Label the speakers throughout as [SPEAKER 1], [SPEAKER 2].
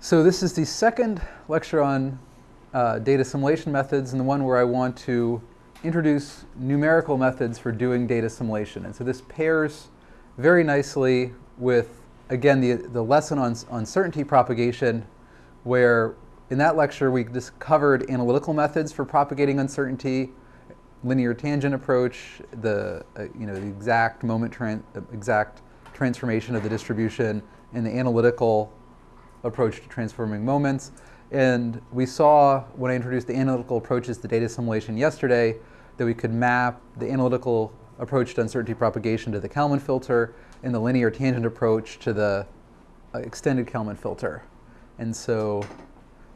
[SPEAKER 1] So this is the second lecture on uh, data assimilation methods and the one where I want to introduce numerical methods for doing data assimilation. And so this pairs very nicely with, again, the, the lesson on uncertainty propagation where in that lecture we discovered analytical methods for propagating uncertainty, linear tangent approach, the, uh, you know, the exact moment, tran exact transformation of the distribution, and the analytical approach to transforming moments. And we saw when I introduced the analytical approaches to data assimilation yesterday that we could map the analytical approach to uncertainty propagation to the Kalman filter and the linear tangent approach to the uh, extended Kalman filter. And so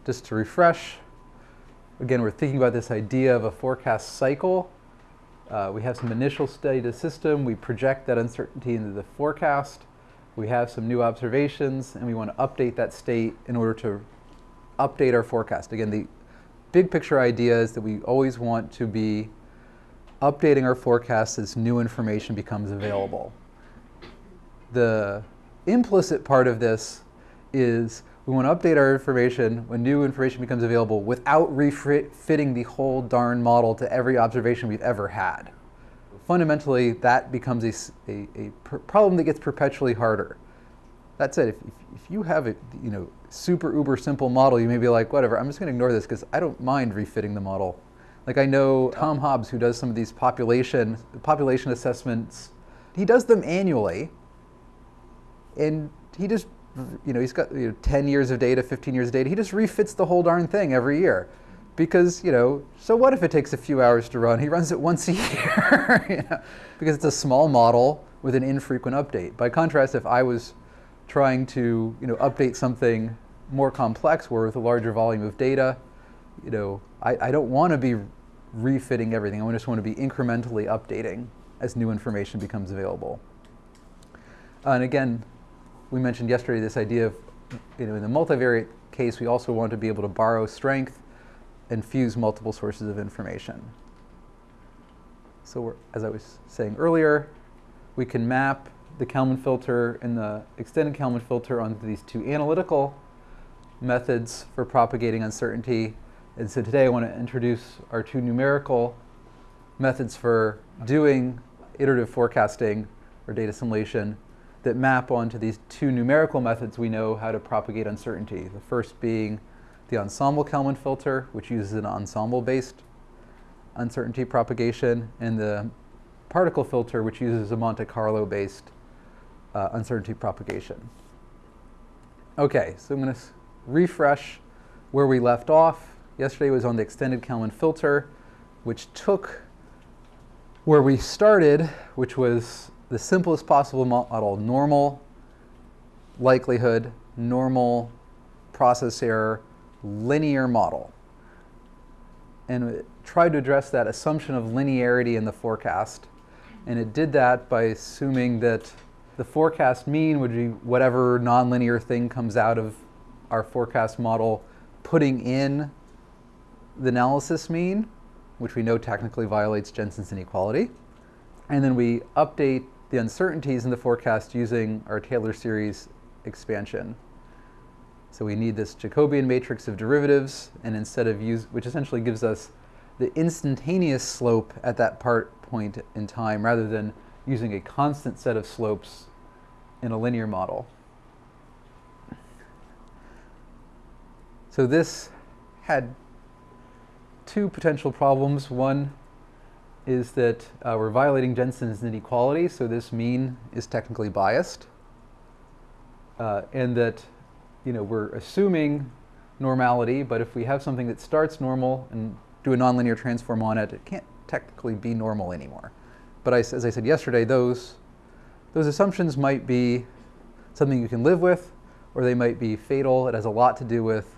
[SPEAKER 1] just to refresh, again, we're thinking about this idea of a forecast cycle. Uh, we have some initial state of system. We project that uncertainty into the forecast we have some new observations and we want to update that state in order to update our forecast. Again, the big picture idea is that we always want to be updating our forecast as new information becomes available. The implicit part of this is we want to update our information when new information becomes available without refitting the whole darn model to every observation we've ever had fundamentally that becomes a, a, a problem that gets perpetually harder. That said, if, if, you have a you know, super uber simple model, you may be like, whatever, I'm just going to ignore this because I don't mind refitting the model. Like I know Tom Hobbs, who does some of these population, population assessments, he does them annually, and he just, you know, he's got you know, 10 years of data, 15 years of data, he just refits the whole darn thing every year because, you know, so what if it takes a few hours to run? He runs it once a year, you know, because it's a small model with an infrequent update. By contrast, if I was trying to, you know, update something more complex where with a larger volume of data, you know, I, I don't want to be refitting everything. I just want to be incrementally updating as new information becomes available. and again, we mentioned yesterday this idea of, you know, in the multivariate case, we also want to be able to borrow strength and fuse multiple sources of information. So as I was saying earlier, we can map the Kalman filter and the extended Kalman filter onto these two analytical methods for propagating uncertainty. And so today I want to introduce our two numerical methods for doing iterative forecasting or data assimilation that map onto these two numerical methods we know how to propagate uncertainty. The first being the ensemble Kalman filter, which uses an ensemble-based uncertainty propagation, and the particle filter, which uses a Monte Carlo-based uh, uncertainty propagation. Okay, so I'm going to refresh where we left off. Yesterday was on the extended Kalman filter, which took where we started, which was the simplest possible model, normal likelihood, normal process error, linear model and tried to address that assumption of linearity in the forecast. And it did that by assuming that the forecast mean would be whatever nonlinear thing comes out of our forecast model, putting in the analysis mean, which we know technically violates Jensen's inequality. And then we update the uncertainties in the forecast using our Taylor series expansion. So we need this Jacobian matrix of derivatives, and instead of use, which essentially gives us the instantaneous slope at that part point in time, rather than using a constant set of slopes in a linear model. So this had two potential problems. One is that uh, we're violating Jensen's inequality, so this mean is technically biased. Uh, and that you know, we're assuming normality, but if we have something that starts normal and do a nonlinear transform on it, it can't technically be normal anymore. But I, as I said yesterday, those, those assumptions might be something you can live with, or they might be fatal. It has a lot to do with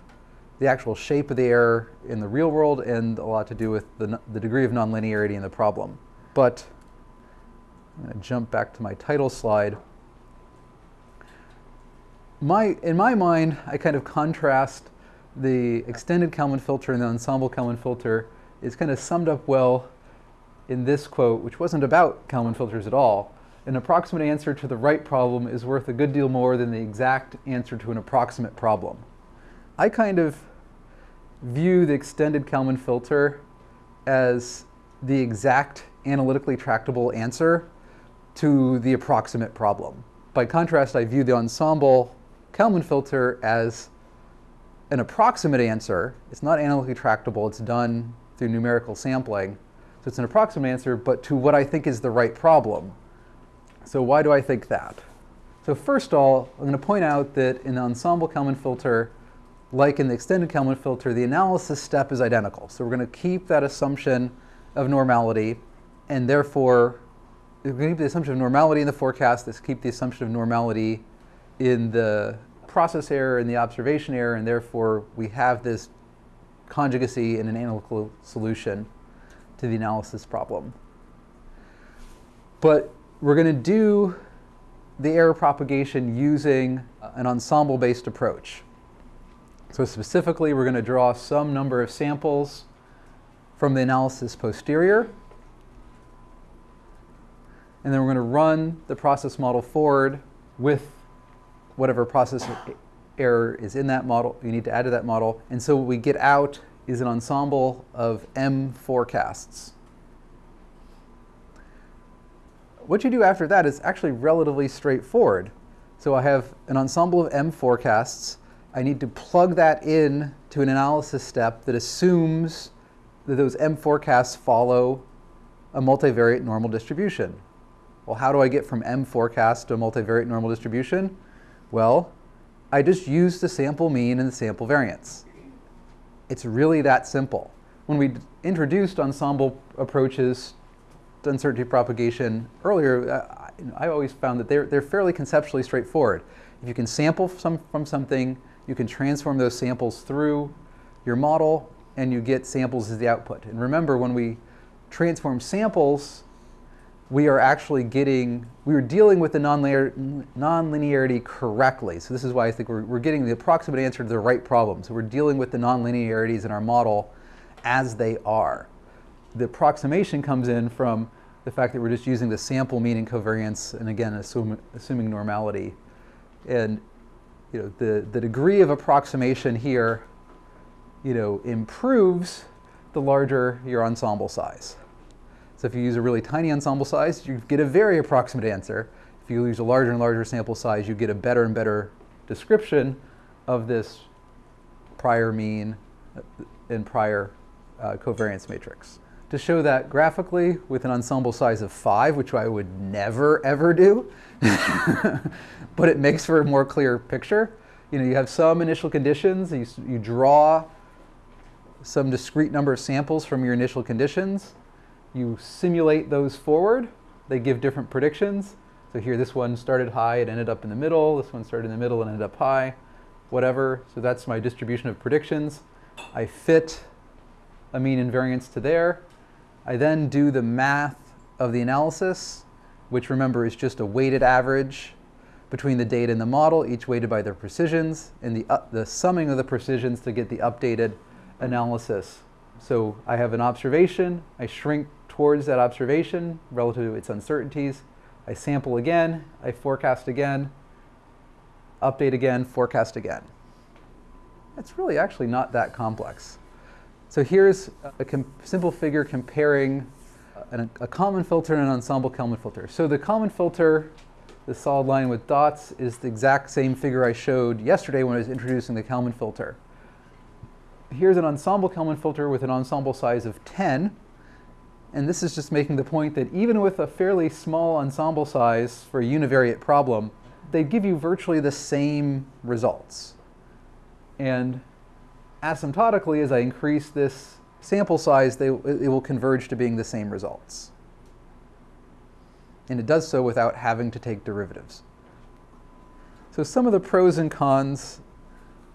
[SPEAKER 1] the actual shape of the error in the real world and a lot to do with the, the degree of nonlinearity in the problem. But I'm going to jump back to my title slide my, in my mind, I kind of contrast the extended Kalman filter and the ensemble Kalman filter is kind of summed up well in this quote, which wasn't about Kalman filters at all. An approximate answer to the right problem is worth a good deal more than the exact answer to an approximate problem. I kind of view the extended Kalman filter as the exact analytically tractable answer to the approximate problem. By contrast, I view the ensemble Kalman filter as an approximate answer. It's not analytically tractable, it's done through numerical sampling. So it's an approximate answer, but to what I think is the right problem. So why do I think that? So first of all, I'm going to point out that in the ensemble Kalman filter, like in the extended Kalman filter, the analysis step is identical. So we're going to keep that assumption of normality, and therefore, we're going to keep the assumption of normality in the forecast, let's keep the assumption of normality in the process error and the observation error, and therefore we have this conjugacy in an analytical solution to the analysis problem. But we're going to do the error propagation using an ensemble-based approach. So specifically, we're going to draw some number of samples from the analysis posterior. And then we're going to run the process model forward with whatever process error is in that model, you need to add to that model. And so what we get out is an ensemble of M forecasts. What you do after that is actually relatively straightforward. So I have an ensemble of M forecasts I need to plug that in to an analysis step that assumes that those M forecasts follow a multivariate normal distribution. Well, how do I get from M forecast to a multivariate normal distribution? Well, I just use the sample mean and the sample variance. It's really that simple. When we introduced ensemble approaches to uncertainty propagation earlier, uh, I always found that they're, they're fairly conceptually straightforward. If you can sample some, from something, you can transform those samples through your model and you get samples as the output. And remember, when we transform samples, we are actually getting, we are dealing with the nonlinear, nonlinearity correctly. So this is why I think we're, we're getting the approximate answer to the right problem. So we're dealing with the nonlinearities in our model as they are. The approximation comes in from the fact that we're just using the sample mean and covariance, and again, assume, assuming normality. And you know, the, the degree of approximation here, you know, improves the larger your ensemble size. So if you use a really tiny ensemble size, you get a very approximate answer. If you use a larger and larger sample size, you get a better and better description of this prior mean and prior uh, covariance matrix. To show that graphically with an ensemble size of five, which I would never ever do, but it makes for a more clear picture. You know, you have some initial conditions, you, you draw some discrete number of samples from your initial conditions, you simulate those forward, they give different predictions. So here this one started high, it ended up in the middle, this one started in the middle and ended up high, whatever. So that's my distribution of predictions. I fit a mean and variance to there. I then do the math of the analysis which remember is just a weighted average between the data and the model, each weighted by their precisions, and the, uh, the summing of the precisions to get the updated analysis. So I have an observation, I shrink towards that observation relative to its uncertainties, I sample again, I forecast again, update again, forecast again. It's really actually not that complex. So here's a simple figure comparing an, a Kalman filter and an ensemble Kalman filter. So the Kalman filter, the solid line with dots, is the exact same figure I showed yesterday when I was introducing the Kalman filter. Here's an ensemble Kalman filter with an ensemble size of 10. And this is just making the point that even with a fairly small ensemble size for a univariate problem, they give you virtually the same results. And asymptotically, as I increase this sample size, they, it will converge to being the same results. And it does so without having to take derivatives. So some of the pros and cons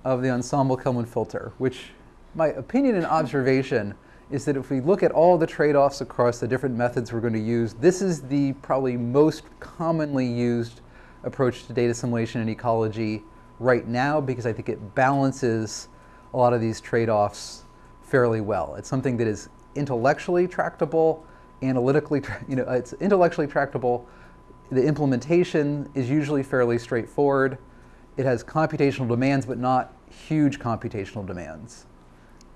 [SPEAKER 1] of the ensemble Kalman filter, which my opinion and observation is that if we look at all the trade-offs across the different methods we're going to use, this is the probably most commonly used approach to data assimilation and ecology right now because I think it balances a lot of these trade-offs fairly well. It's something that is intellectually tractable, analytically, you know, it's intellectually tractable. The implementation is usually fairly straightforward. It has computational demands, but not huge computational demands.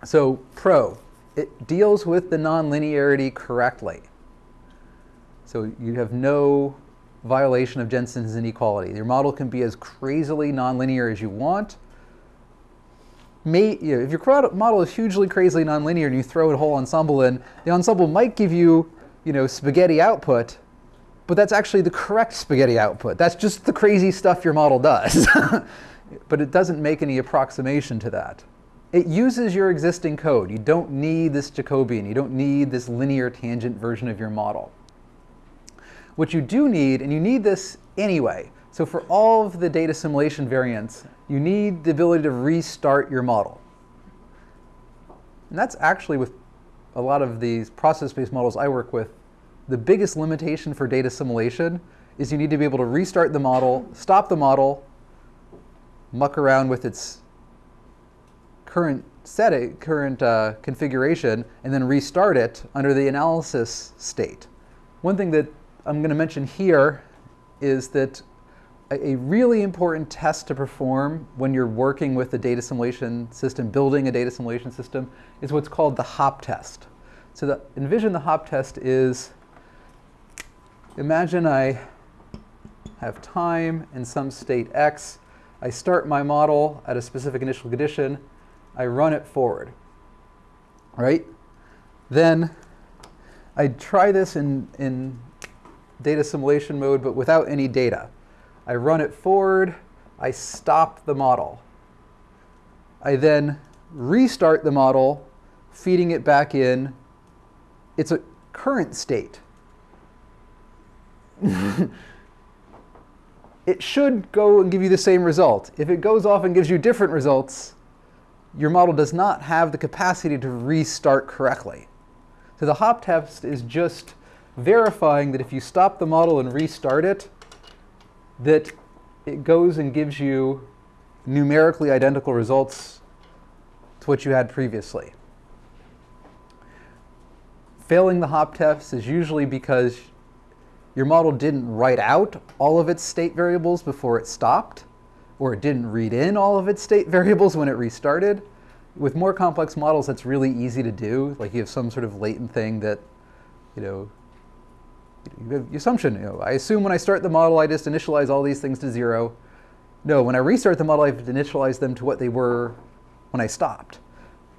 [SPEAKER 1] So pro, it deals with the nonlinearity correctly. So you have no violation of Jensen's inequality. Your model can be as crazily nonlinear as you want. May, you know, if your model is hugely crazily nonlinear and you throw a whole ensemble in, the ensemble might give you, you know, spaghetti output, but that's actually the correct spaghetti output. That's just the crazy stuff your model does. but it doesn't make any approximation to that. It uses your existing code. You don't need this Jacobian. You don't need this linear tangent version of your model. What you do need, and you need this anyway, so for all of the data assimilation variants, you need the ability to restart your model. And that's actually with a lot of these process-based models I work with, the biggest limitation for data assimilation is you need to be able to restart the model, stop the model, muck around with its current setting, current uh, configuration, and then restart it under the analysis state. One thing that I'm going to mention here is that a, really important test to perform when you're working with a data assimilation system, building a data assimilation system, is what's called the hop test. So the, envision the hop test is, imagine I have time in some state x, I start my model at a specific initial condition, I run it forward, right? Then I try this in, in data assimilation mode, but without any data. I run it forward, I stop the model. I then restart the model, feeding it back in. It's a current state. it should go and give you the same result. If it goes off and gives you different results, your model does not have the capacity to restart correctly. So the hop test is just verifying that if you stop the model and restart it, that it goes and gives you numerically identical results to what you had previously. Failing the hop test is usually because your model didn't write out all of its state variables before it stopped, or it didn't read in all of its state variables when it restarted. With more complex models, that's really easy to do. Like you have some sort of latent thing that, you know, assumption. You know, I assume when I start the model, I just initialize all these things to zero. No, when I restart the model, I've initialized them to what they were when I stopped.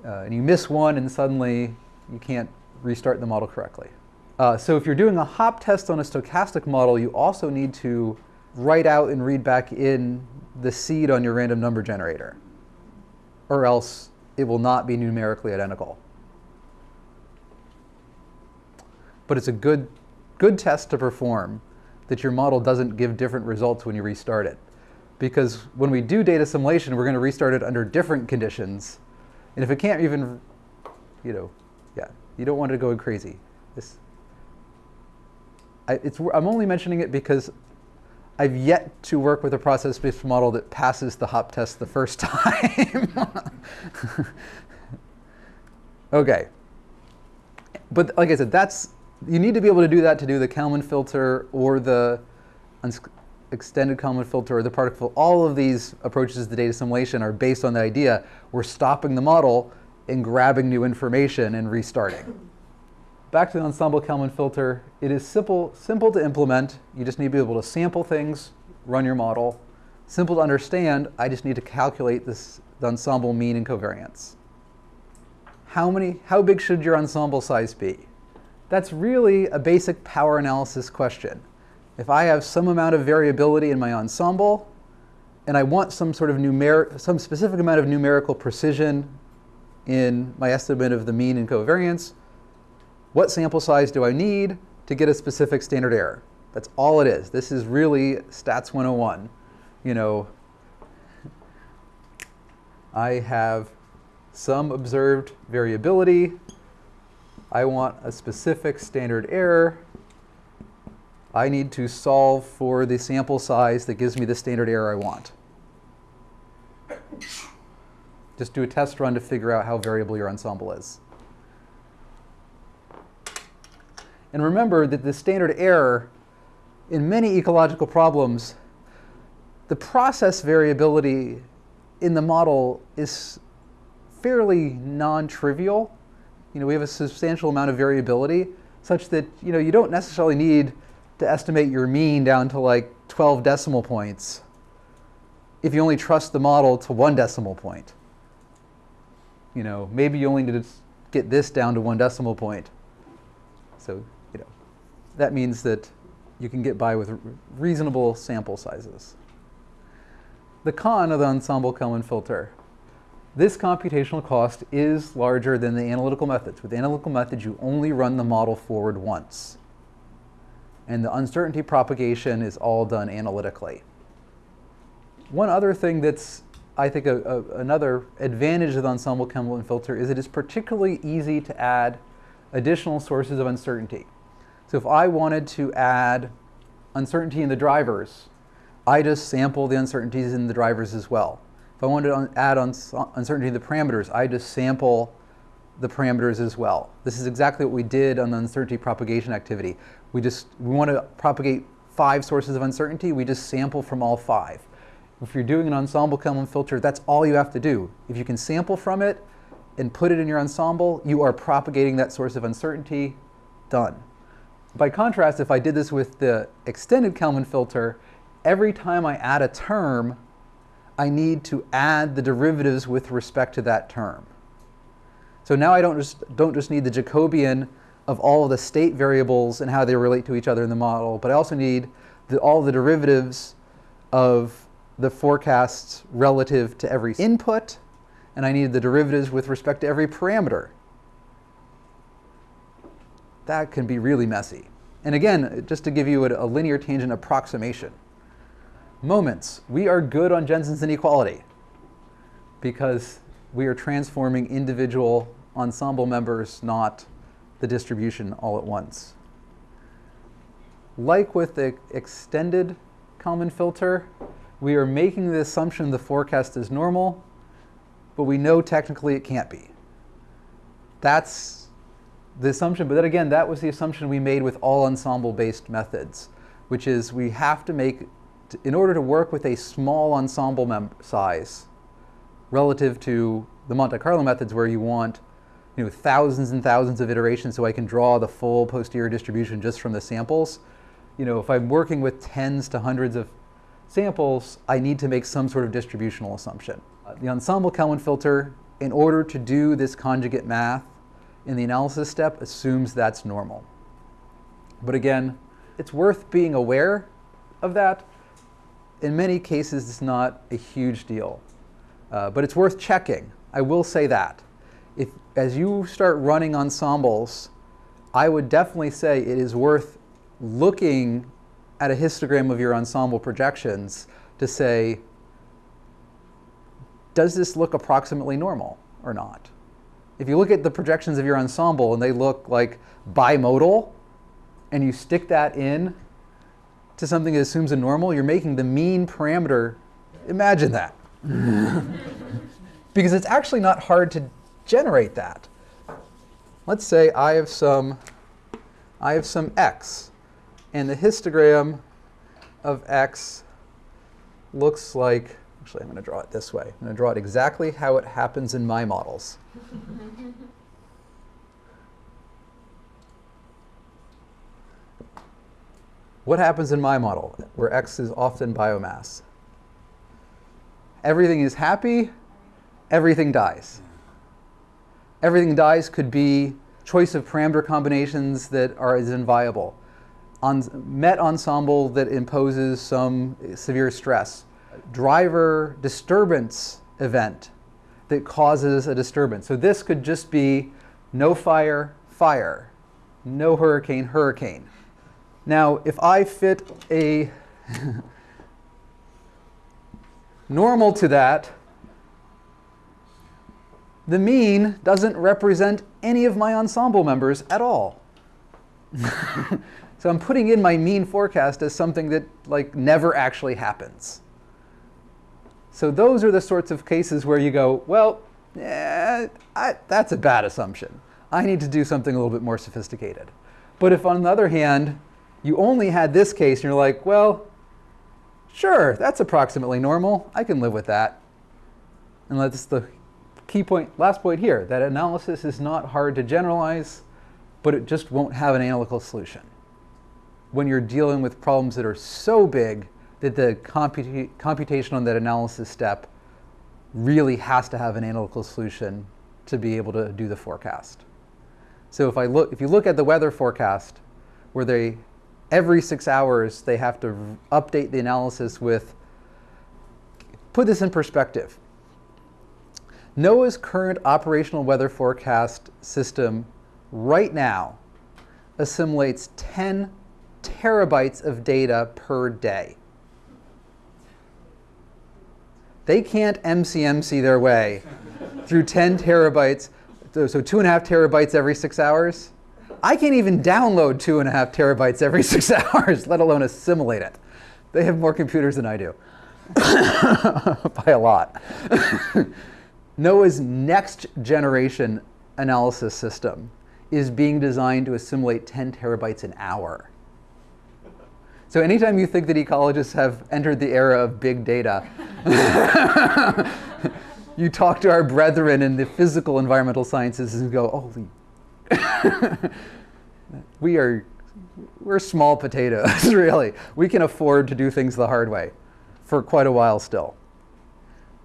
[SPEAKER 1] Uh, and you miss one, and suddenly you can't restart the model correctly. Uh, so if you're doing a hop test on a stochastic model, you also need to write out and read back in the seed on your random number generator, or else it will not be numerically identical. But it's a good good test to perform that your model doesn't give different results when you restart it. Because when we do data assimilation, we're going to restart it under different conditions. And if it can't even, you know, yeah, you don't want it to go crazy. This, I, it's, I'm only mentioning it because I've yet to work with a process-based model that passes the hop test the first time. okay. But like I said, that's you need to be able to do that to do the Kalman filter or the extended Kalman filter or the particle. All of these approaches to data assimilation are based on the idea we're stopping the model and grabbing new information and restarting. Back to the ensemble Kalman filter, it is simple, simple to implement. You just need to be able to sample things, run your model. Simple to understand, I just need to calculate this, the ensemble mean and covariance. How, many, how big should your ensemble size be? That's really a basic power analysis question. If I have some amount of variability in my ensemble, and I want some sort of numeric, some specific amount of numerical precision in my estimate of the mean and covariance, what sample size do I need to get a specific standard error? That's all it is. This is really stats 101. You know, I have some observed variability I want a specific standard error. I need to solve for the sample size that gives me the standard error I want. Just do a test run to figure out how variable your ensemble is. And remember that the standard error in many ecological problems, the process variability in the model is fairly non-trivial. You know, we have a substantial amount of variability such that, you know, you don't necessarily need to estimate your mean down to like 12 decimal points if you only trust the model to one decimal point. You know, maybe you only need to get this down to one decimal point. So, that means that you can get by with reasonable sample sizes. The con of the ensemble Kalman filter. This computational cost is larger than the analytical methods. With analytical methods, you only run the model forward once. And the uncertainty propagation is all done analytically. One other thing that's, I think, a, a, another advantage of the ensemble Kalman filter is it is particularly easy to add additional sources of uncertainty. So if I wanted to add uncertainty in the drivers, I just sample the uncertainties in the drivers as well. If I wanted to add uncertainty in the parameters, I just sample the parameters as well. This is exactly what we did on the uncertainty propagation activity. We just we want to propagate five sources of uncertainty. We just sample from all five. If you're doing an ensemble Kalman filter, that's all you have to do. If you can sample from it and put it in your ensemble, you are propagating that source of uncertainty. Done. By contrast, if I did this with the extended Kalman filter, every time I add a term, I need to add the derivatives with respect to that term. So now I don't just, don't just need the Jacobian of all the state variables and how they relate to each other in the model, but I also need the, all the derivatives of the forecasts relative to every input, and I need the derivatives with respect to every parameter. That can be really messy. And again, just to give you a, linear tangent approximation. Moments. We are good on Jensen's inequality because we are transforming individual ensemble members, not the distribution all at once. Like with the extended Kalman filter, we are making the assumption the forecast is normal, but we know technically it can't be. That's the assumption, but then again, that was the assumption we made with all ensemble-based methods, which is we have to make, in order to work with a small ensemble size relative to the Monte Carlo methods where you want you know, thousands and thousands of iterations so I can draw the full posterior distribution just from the samples. You know, if I'm working with tens to hundreds of samples, I need to make some sort of distributional assumption. Uh, the ensemble Kalman filter, in order to do this conjugate math in the analysis step, assumes that's normal. But again, it's worth being aware of that. In many cases, it's not a huge deal. Uh, but it's worth checking. I will say that. If, as you start running ensembles, I would definitely say it is worth looking at a histogram of your ensemble projections to say, does this look approximately normal or not? If you look at the projections of your ensemble and they look like bimodal, and you stick that in to something that assumes a normal, you're making the mean parameter, imagine that. because it's actually not hard to generate that. Let's say I have some, I have some x and the histogram of x looks like, actually I'm going to draw it this way. I'm going to draw it exactly how it happens in my models. what happens in my model, where x is often biomass? Everything is happy, everything dies. Everything dies could be choice of parameter combinations that are as inviable met ensemble that imposes some severe stress. Driver disturbance event that causes a disturbance. So this could just be no fire, fire, no hurricane, hurricane. Now, if I fit a normal to that, the mean doesn't represent any of my ensemble members at all. So I'm putting in my mean forecast as something that like never actually happens. So those are the sorts of cases where you go, well, eh, I, that's a bad assumption. I need to do something a little bit more sophisticated. But if on the other hand, you only had this case and you're like, well, sure, that's approximately normal. I can live with that. and that's the key point, last point here, that analysis is not hard to generalize, but it just won't have an analytical solution. When you're dealing with problems that are so big that the computa computation on that analysis step really has to have an analytical solution to be able to do the forecast. So if I look, if you look at the weather forecast, where they every six hours they have to update the analysis with. Put this in perspective. NOAA's current operational weather forecast system right now assimilates 10 terabytes of data per day. They can't MCMC their way through 10 terabytes, so two and a half terabytes every six hours. I can't even download two and a half terabytes every six hours, let alone assimilate it. They have more computers than I do, by a lot. NOAA's next generation analysis system is being designed to assimilate 10 terabytes an hour. So anytime you think that ecologists have entered the era of big data, you talk to our brethren in the physical environmental sciences and go, holy, we are, we're small potatoes, really. We can afford to do things the hard way for quite a while still.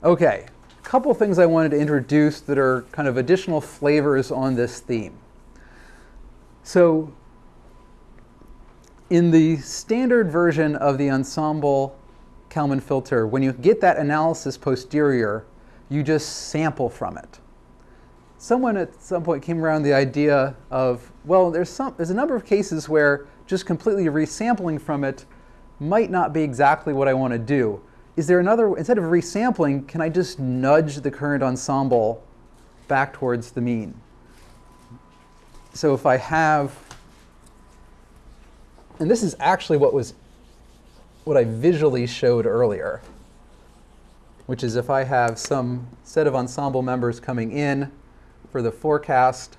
[SPEAKER 1] Okay, a couple things I wanted to introduce that are kind of additional flavors on this theme. So in the standard version of the ensemble Kalman filter, when you get that analysis posterior, you just sample from it. Someone at some point came around the idea of, well, there's, some, there's a number of cases where just completely resampling from it might not be exactly what I want to do. Is there another, instead of resampling, can I just nudge the current ensemble back towards the mean? So if I have, and this is actually what was, what I visually showed earlier which is if I have some set of ensemble members coming in for the forecast,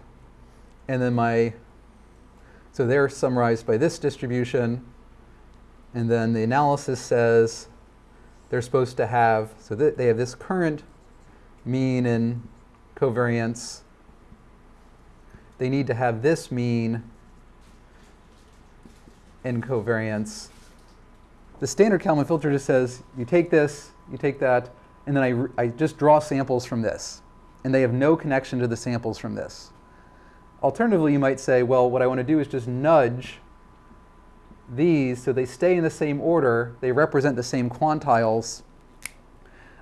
[SPEAKER 1] and then my, so they're summarized by this distribution, and then the analysis says they're supposed to have, so th they have this current mean and covariance. They need to have this mean covariance. The standard Kalman filter just says you take this, you take that, and then I, I just draw samples from this. And they have no connection to the samples from this. Alternatively, you might say, well, what I want to do is just nudge these so they stay in the same order, they represent the same quantiles,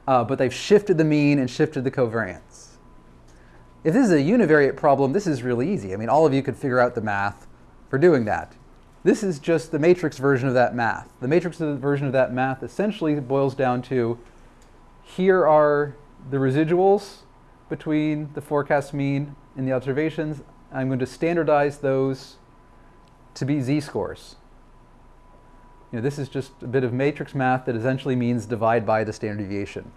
[SPEAKER 1] uh, but they've shifted the mean and shifted the covariance. If this is a univariate problem, this is really easy. I mean, all of you could figure out the math for doing that. This is just the matrix version of that math. The matrix version of that math essentially boils down to here are the residuals between the forecast mean and the observations. I'm going to standardize those to be z-scores. You know, this is just a bit of matrix math that essentially means divide by the standard deviation.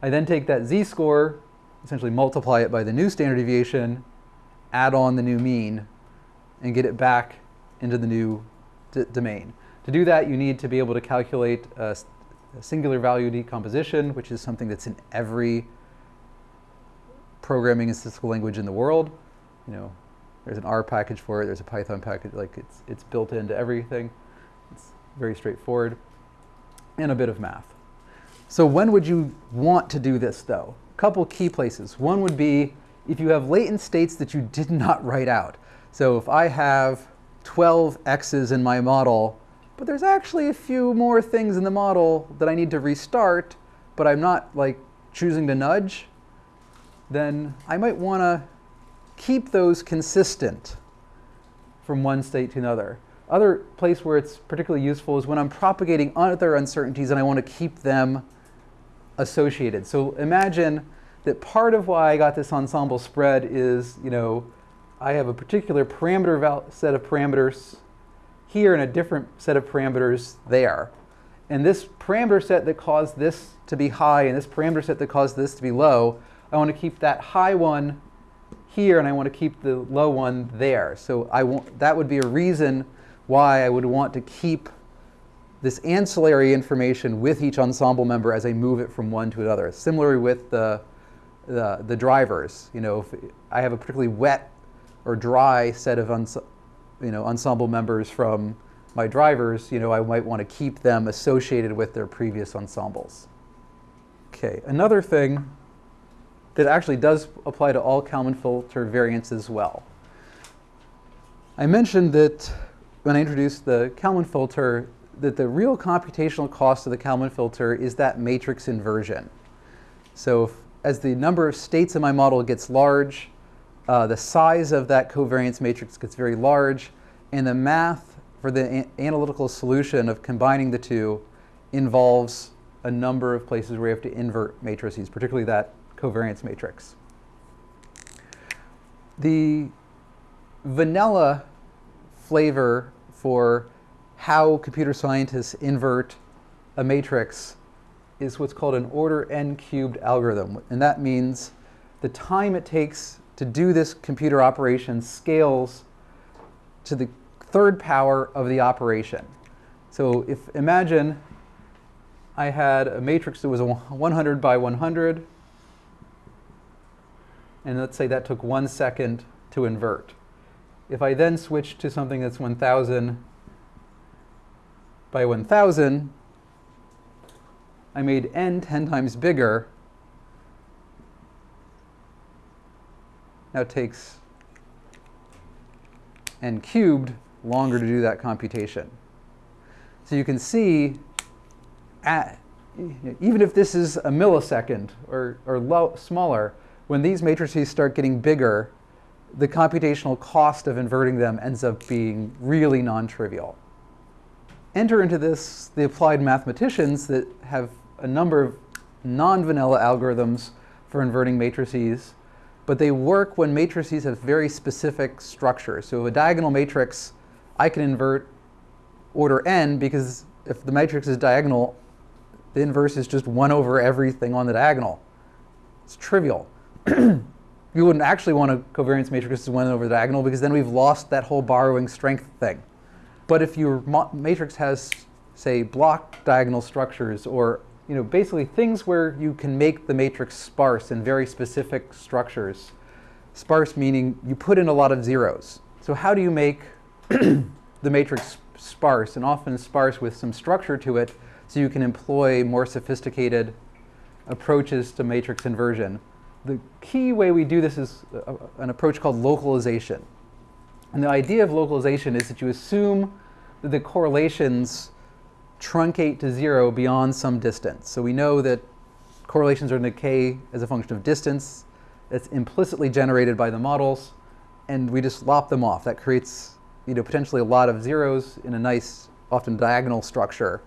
[SPEAKER 1] I then take that z-score, essentially multiply it by the new standard deviation, add on the new mean, and get it back into the new domain. To do that, you need to be able to calculate uh, singular value decomposition, which is something that's in every programming and statistical language in the world. You know, there's an R package for it, there's a Python package, like it's, it's built into everything. It's very straightforward. And a bit of math. So when would you want to do this though? A couple key places. One would be if you have latent states that you did not write out. So if I have 12 x's in my model, but there's actually a few more things in the model that I need to restart, but I'm not like choosing to nudge, then I might want to keep those consistent from one state to another. Other place where it's particularly useful is when I'm propagating other uncertainties and I want to keep them associated. So imagine that part of why I got this ensemble spread is, you know, I have a particular parameter set of parameters here and a different set of parameters there. And this parameter set that caused this to be high and this parameter set that caused this to be low, I want to keep that high one here and I want to keep the low one there. So I want, that would be a reason why I would want to keep this ancillary information with each ensemble member as I move it from one to another. Similarly with the, the, the drivers, you know, if I have a particularly wet or dry set of you know, ensemble members from my drivers, you know, I might want to keep them associated with their previous ensembles. Okay, another thing that actually does apply to all Kalman filter variants as well. I mentioned that when I introduced the Kalman filter, that the real computational cost of the Kalman filter is that matrix inversion. So if, as the number of states in my model gets large, uh, the size of that covariance matrix gets very large, and the math for the analytical solution of combining the two involves a number of places where you have to invert matrices, particularly that covariance matrix. The vanilla flavor for how computer scientists invert a matrix is what's called an order n cubed algorithm. And that means the time it takes to do this computer operation scales to the third power of the operation. So if imagine I had a matrix that was 100 by 100, and let's say that took one second to invert. If I then switch to something that's 1,000 by 1,000, I made n 10 times bigger. Now it takes n cubed longer to do that computation. So you can see, at, even if this is a millisecond or, or low, smaller, when these matrices start getting bigger, the computational cost of inverting them ends up being really non-trivial enter into this the applied mathematicians that have a number of non-vanilla algorithms for inverting matrices, but they work when matrices have very specific structures. So a diagonal matrix, I can invert order n because if the matrix is diagonal, the inverse is just 1 over everything on the diagonal. It's trivial. you wouldn't actually want a covariance matrix as 1 over the diagonal because then we've lost that whole borrowing strength thing. But if your matrix has, say, block diagonal structures or you know, basically things where you can make the matrix sparse in very specific structures. Sparse meaning you put in a lot of zeros. So how do you make the matrix sparse and often sparse with some structure to it so you can employ more sophisticated approaches to matrix inversion? The key way we do this is a, an approach called localization. And the idea of localization is that you assume that the correlations truncate to zero beyond some distance. So we know that correlations are in decay as a function of distance. That's implicitly generated by the models, and we just lop them off. That creates you know, potentially a lot of zeros in a nice, often diagonal structure.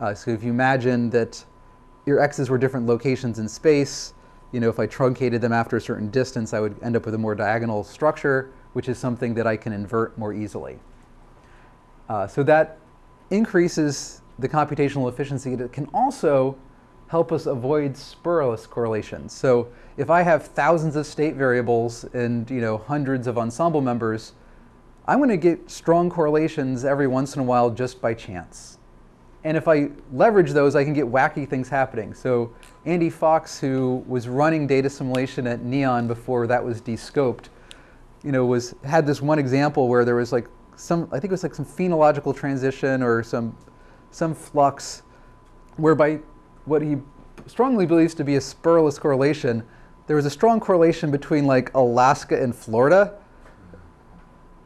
[SPEAKER 1] Uh, so if you imagine that your x's were different locations in space, you know, if I truncated them after a certain distance, I would end up with a more diagonal structure which is something that I can invert more easily. Uh, so that increases the computational efficiency. It can also help us avoid spurious correlations. So if I have thousands of state variables and you know hundreds of ensemble members, I'm going to get strong correlations every once in a while just by chance. And if I leverage those, I can get wacky things happening. So Andy Fox, who was running data assimilation at NEON before that was descoped, you know, was had this one example where there was like some, I think it was like some phenological transition or some, some flux, whereby what he strongly believes to be a spurious correlation, there was a strong correlation between like Alaska and Florida.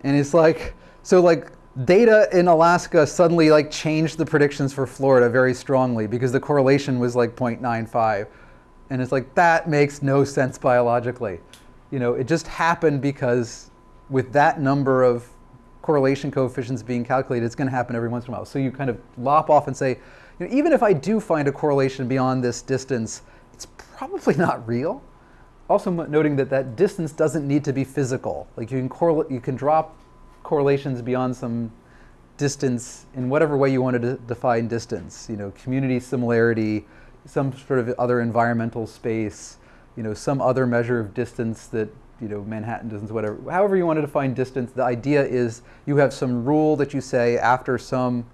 [SPEAKER 1] And it's like, so like data in Alaska suddenly like changed the predictions for Florida very strongly because the correlation was like 0.95. And it's like, that makes no sense biologically you know, it just happened because with that number of correlation coefficients being calculated, it's going to happen every once in a while. So you kind of lop off and say, you know, even if I do find a correlation beyond this distance, it's probably not real. Also noting that that distance doesn't need to be physical. Like you can you can drop correlations beyond some distance in whatever way you want to define distance. You know, community similarity, some sort of other environmental space, you know, some other measure of distance that, you know, Manhattan distance, whatever. However you want to define distance, the idea is you have some rule that you say after some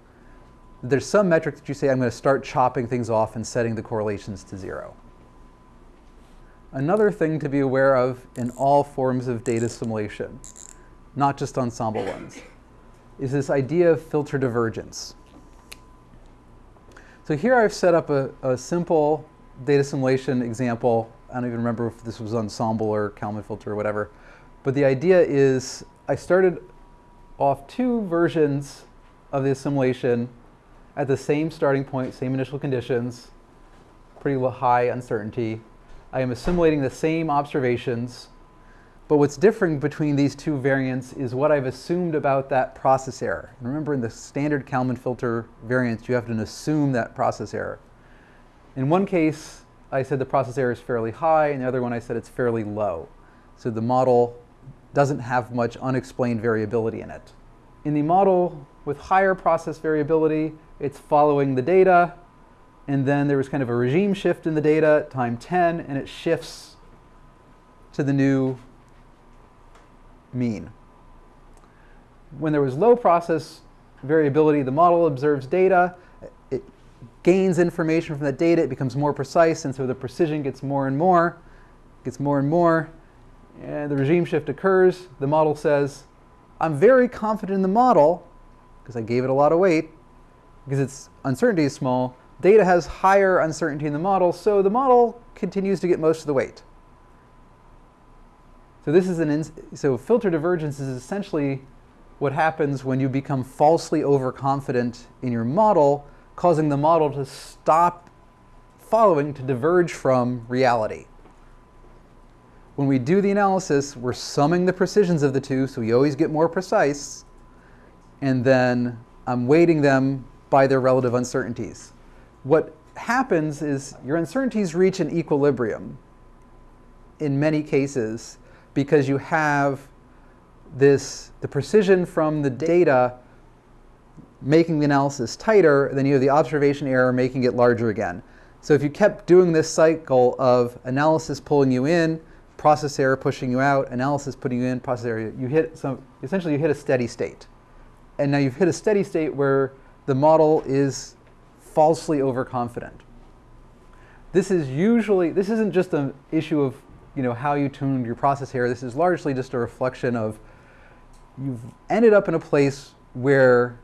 [SPEAKER 1] There's some metric that you say, I'm going to start chopping things off and setting the correlations to zero. Another thing to be aware of in all forms of data assimilation, not just ensemble ones, is this idea of filter divergence. So here I've set up a, a simple data assimilation example. I don't even remember if this was ensemble or Kalman filter or whatever. But the idea is I started off two versions of the assimilation at the same starting point, same initial conditions, pretty high uncertainty. I am assimilating the same observations, but what's different between these two variants is what I've assumed about that process error. remember in the standard Kalman filter variants, you have to assume that process error. In one case, I said the process error is fairly high, and the other one I said it's fairly low. So the model doesn't have much unexplained variability in it. In the model with higher process variability, it's following the data, and then there was kind of a regime shift in the data time 10, and it shifts to the new mean. When there was low process variability, the model observes data, gains information from the data, it becomes more precise, and so the precision gets more and more, gets more and more, and the regime shift occurs. The model says, I'm very confident in the model, because I gave it a lot of weight, because its uncertainty is small. Data has higher uncertainty in the model, so the model continues to get most of the weight. So this is an so filter divergence is essentially what happens when you become falsely overconfident in your model, causing the model to stop following to diverge from reality. When we do the analysis, we're summing the precisions of the two, so we always get more precise, and then I'm weighting them by their relative uncertainties. What happens is your uncertainties reach an equilibrium in many cases, because you have this, the precision from the data making the analysis tighter, then you have the observation error making it larger again. So if you kept doing this cycle of analysis pulling you in, process error pushing you out, analysis putting you in, process error, you hit some, essentially you hit a steady state. And now you've hit a steady state where the model is falsely overconfident. This is usually, this isn't just an issue of you know, how you tuned your process error. This is largely just a reflection of you've ended up in a place where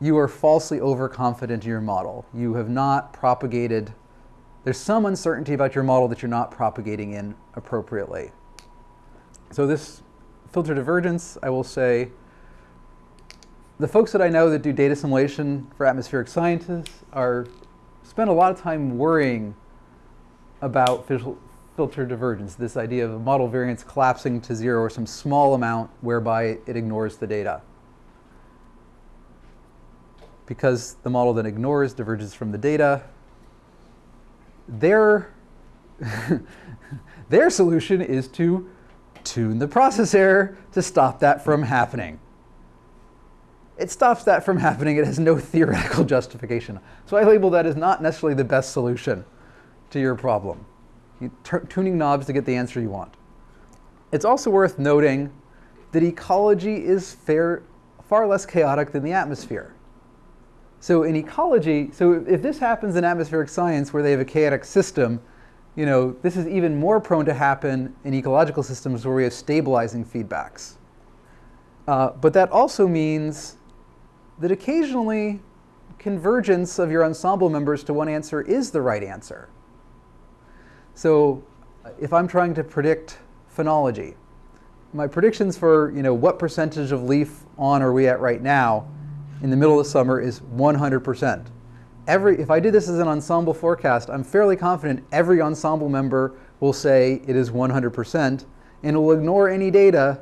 [SPEAKER 1] you are falsely overconfident in your model. You have not propagated, there's some uncertainty about your model that you're not propagating in appropriately. So this filter divergence, I will say, the folks that I know that do data assimilation for atmospheric scientists are spend a lot of time worrying about filter divergence, this idea of a model variance collapsing to zero or some small amount whereby it ignores the data. Because the model then ignores, diverges from the data, their, their solution is to tune the process error to stop that from happening. It stops that from happening. It has no theoretical justification. So I label that as not necessarily the best solution to your problem tuning knobs to get the answer you want. It's also worth noting that ecology is fair, far less chaotic than the atmosphere. So in ecology, so if this happens in atmospheric science where they have a chaotic system, you know, this is even more prone to happen in ecological systems where we have stabilizing feedbacks. Uh, but that also means that occasionally convergence of your ensemble members to one answer is the right answer. So if I'm trying to predict phenology, my predictions for you know what percentage of leaf on are we at right now in the middle of the summer is 100%. Every, if I did this as an ensemble forecast, I'm fairly confident every ensemble member will say it is 100% and will ignore any data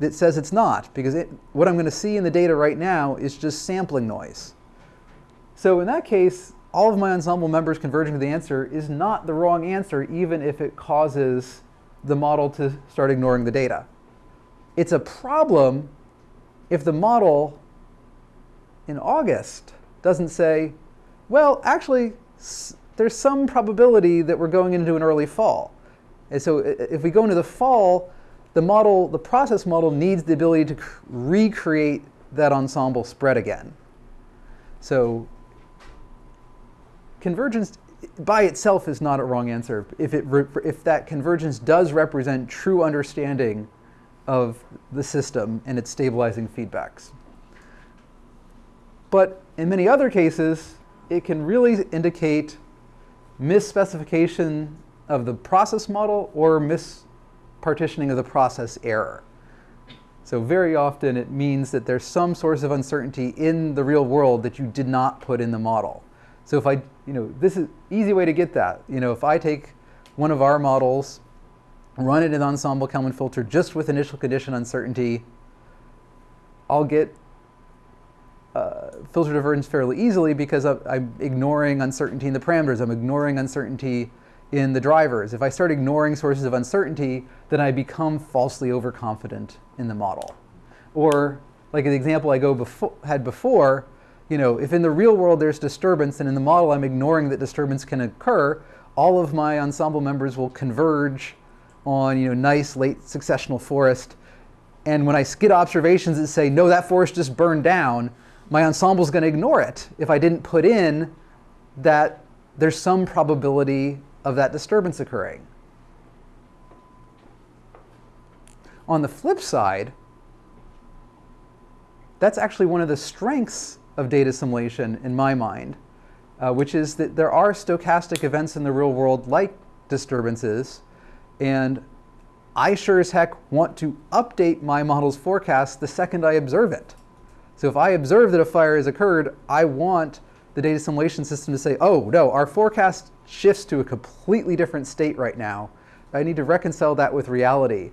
[SPEAKER 1] that says it's not because it, what I'm going to see in the data right now is just sampling noise. So in that case, all of my ensemble members converging to the answer is not the wrong answer, even if it causes the model to start ignoring the data. It's a problem if the model in August doesn't say, well, actually, there's some probability that we're going into an early fall. And so if we go into the fall, the model, the process model needs the ability to recreate that ensemble spread again. So convergence by itself is not a wrong answer. If, it if that convergence does represent true understanding of the system and its stabilizing feedbacks. But in many other cases, it can really indicate misspecification of the process model or mispartitioning of the process error. So very often it means that there's some source of uncertainty in the real world that you did not put in the model. So if I, you know, this is easy way to get that. You know, if I take one of our models, run it in ensemble Kalman filter just with initial condition uncertainty, I'll get uh, filter divergence fairly easily because I'm ignoring uncertainty in the parameters. I'm ignoring uncertainty in the drivers. If I start ignoring sources of uncertainty, then I become falsely overconfident in the model. Or like the example I go before, had before, you know, if in the real world there's disturbance and in the model I'm ignoring that disturbance can occur, all of my ensemble members will converge on, you know, nice late successional forest. And when I skid observations that say, no, that forest just burned down, my ensemble is going to ignore it if I didn't put in that there's some probability of that disturbance occurring. On the flip side, that's actually one of the strengths of data assimilation in my mind, uh, which is that there are stochastic events in the real world like disturbances, and I sure as heck want to update my model's forecast the second I observe it. So if I observe that a fire has occurred, I want the data assimilation system to say, oh no, our forecast shifts to a completely different state right now. I need to reconcile that with reality.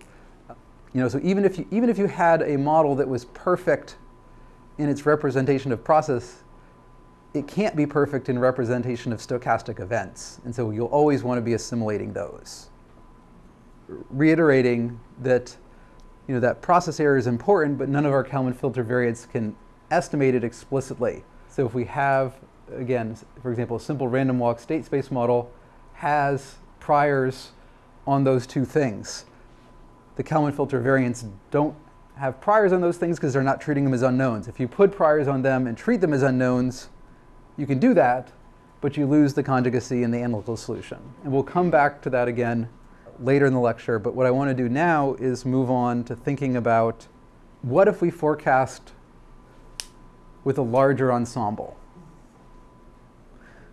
[SPEAKER 1] You know, so even if you, even if you had a model that was perfect in its representation of process, it can't be perfect in representation of stochastic events. And so you'll always want to be assimilating those. Reiterating that, you know, that process error is important, but none of our Kalman filter variants can estimate it explicitly. So if we have again, for example, a simple random walk state space model has priors on those two things. The Kalman filter variants don't have priors on those things because they're not treating them as unknowns. If you put priors on them and treat them as unknowns, you can do that, but you lose the conjugacy in the analytical solution. And we'll come back to that again later in the lecture, but what I want to do now is move on to thinking about what if we forecast with a larger ensemble?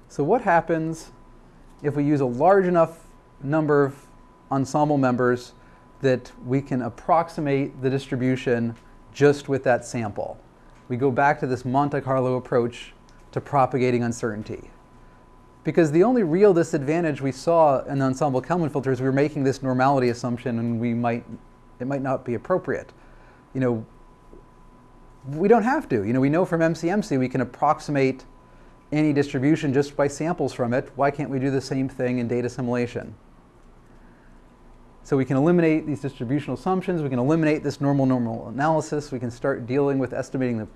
[SPEAKER 1] So what happens if we use a large enough number of ensemble members that we can approximate the distribution just with that sample? We go back to this Monte Carlo approach to propagating uncertainty. Because the only real disadvantage we saw in the ensemble Kalman filters, we were making this normality assumption and we might, it might not be appropriate. You know, we don't have to. You know, we know from MCMC we can approximate any distribution just by samples from it, why can't we do the same thing in data assimilation? So we can eliminate these distributional assumptions, we can eliminate this normal normal analysis, we can start dealing with estimating the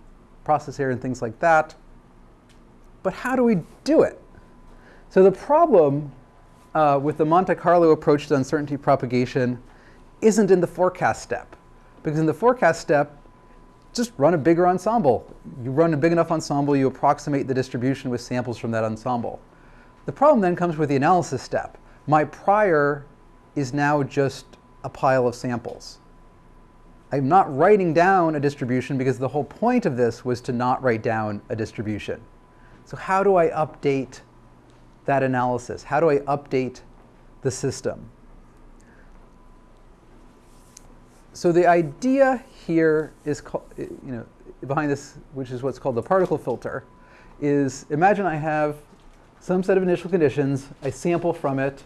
[SPEAKER 1] process error and things like that. But how do we do it? So the problem uh, with the Monte Carlo approach to uncertainty propagation isn't in the forecast step. Because in the forecast step, just run a bigger ensemble. You run a big enough ensemble, you approximate the distribution with samples from that ensemble. The problem then comes with the analysis step. My prior is now just a pile of samples. I'm not writing down a distribution because the whole point of this was to not write down a distribution. So how do I update that analysis? How do I update the system? So the idea here is, you know, behind this, which is what's called the particle filter, is imagine I have some set of initial conditions, I sample from it,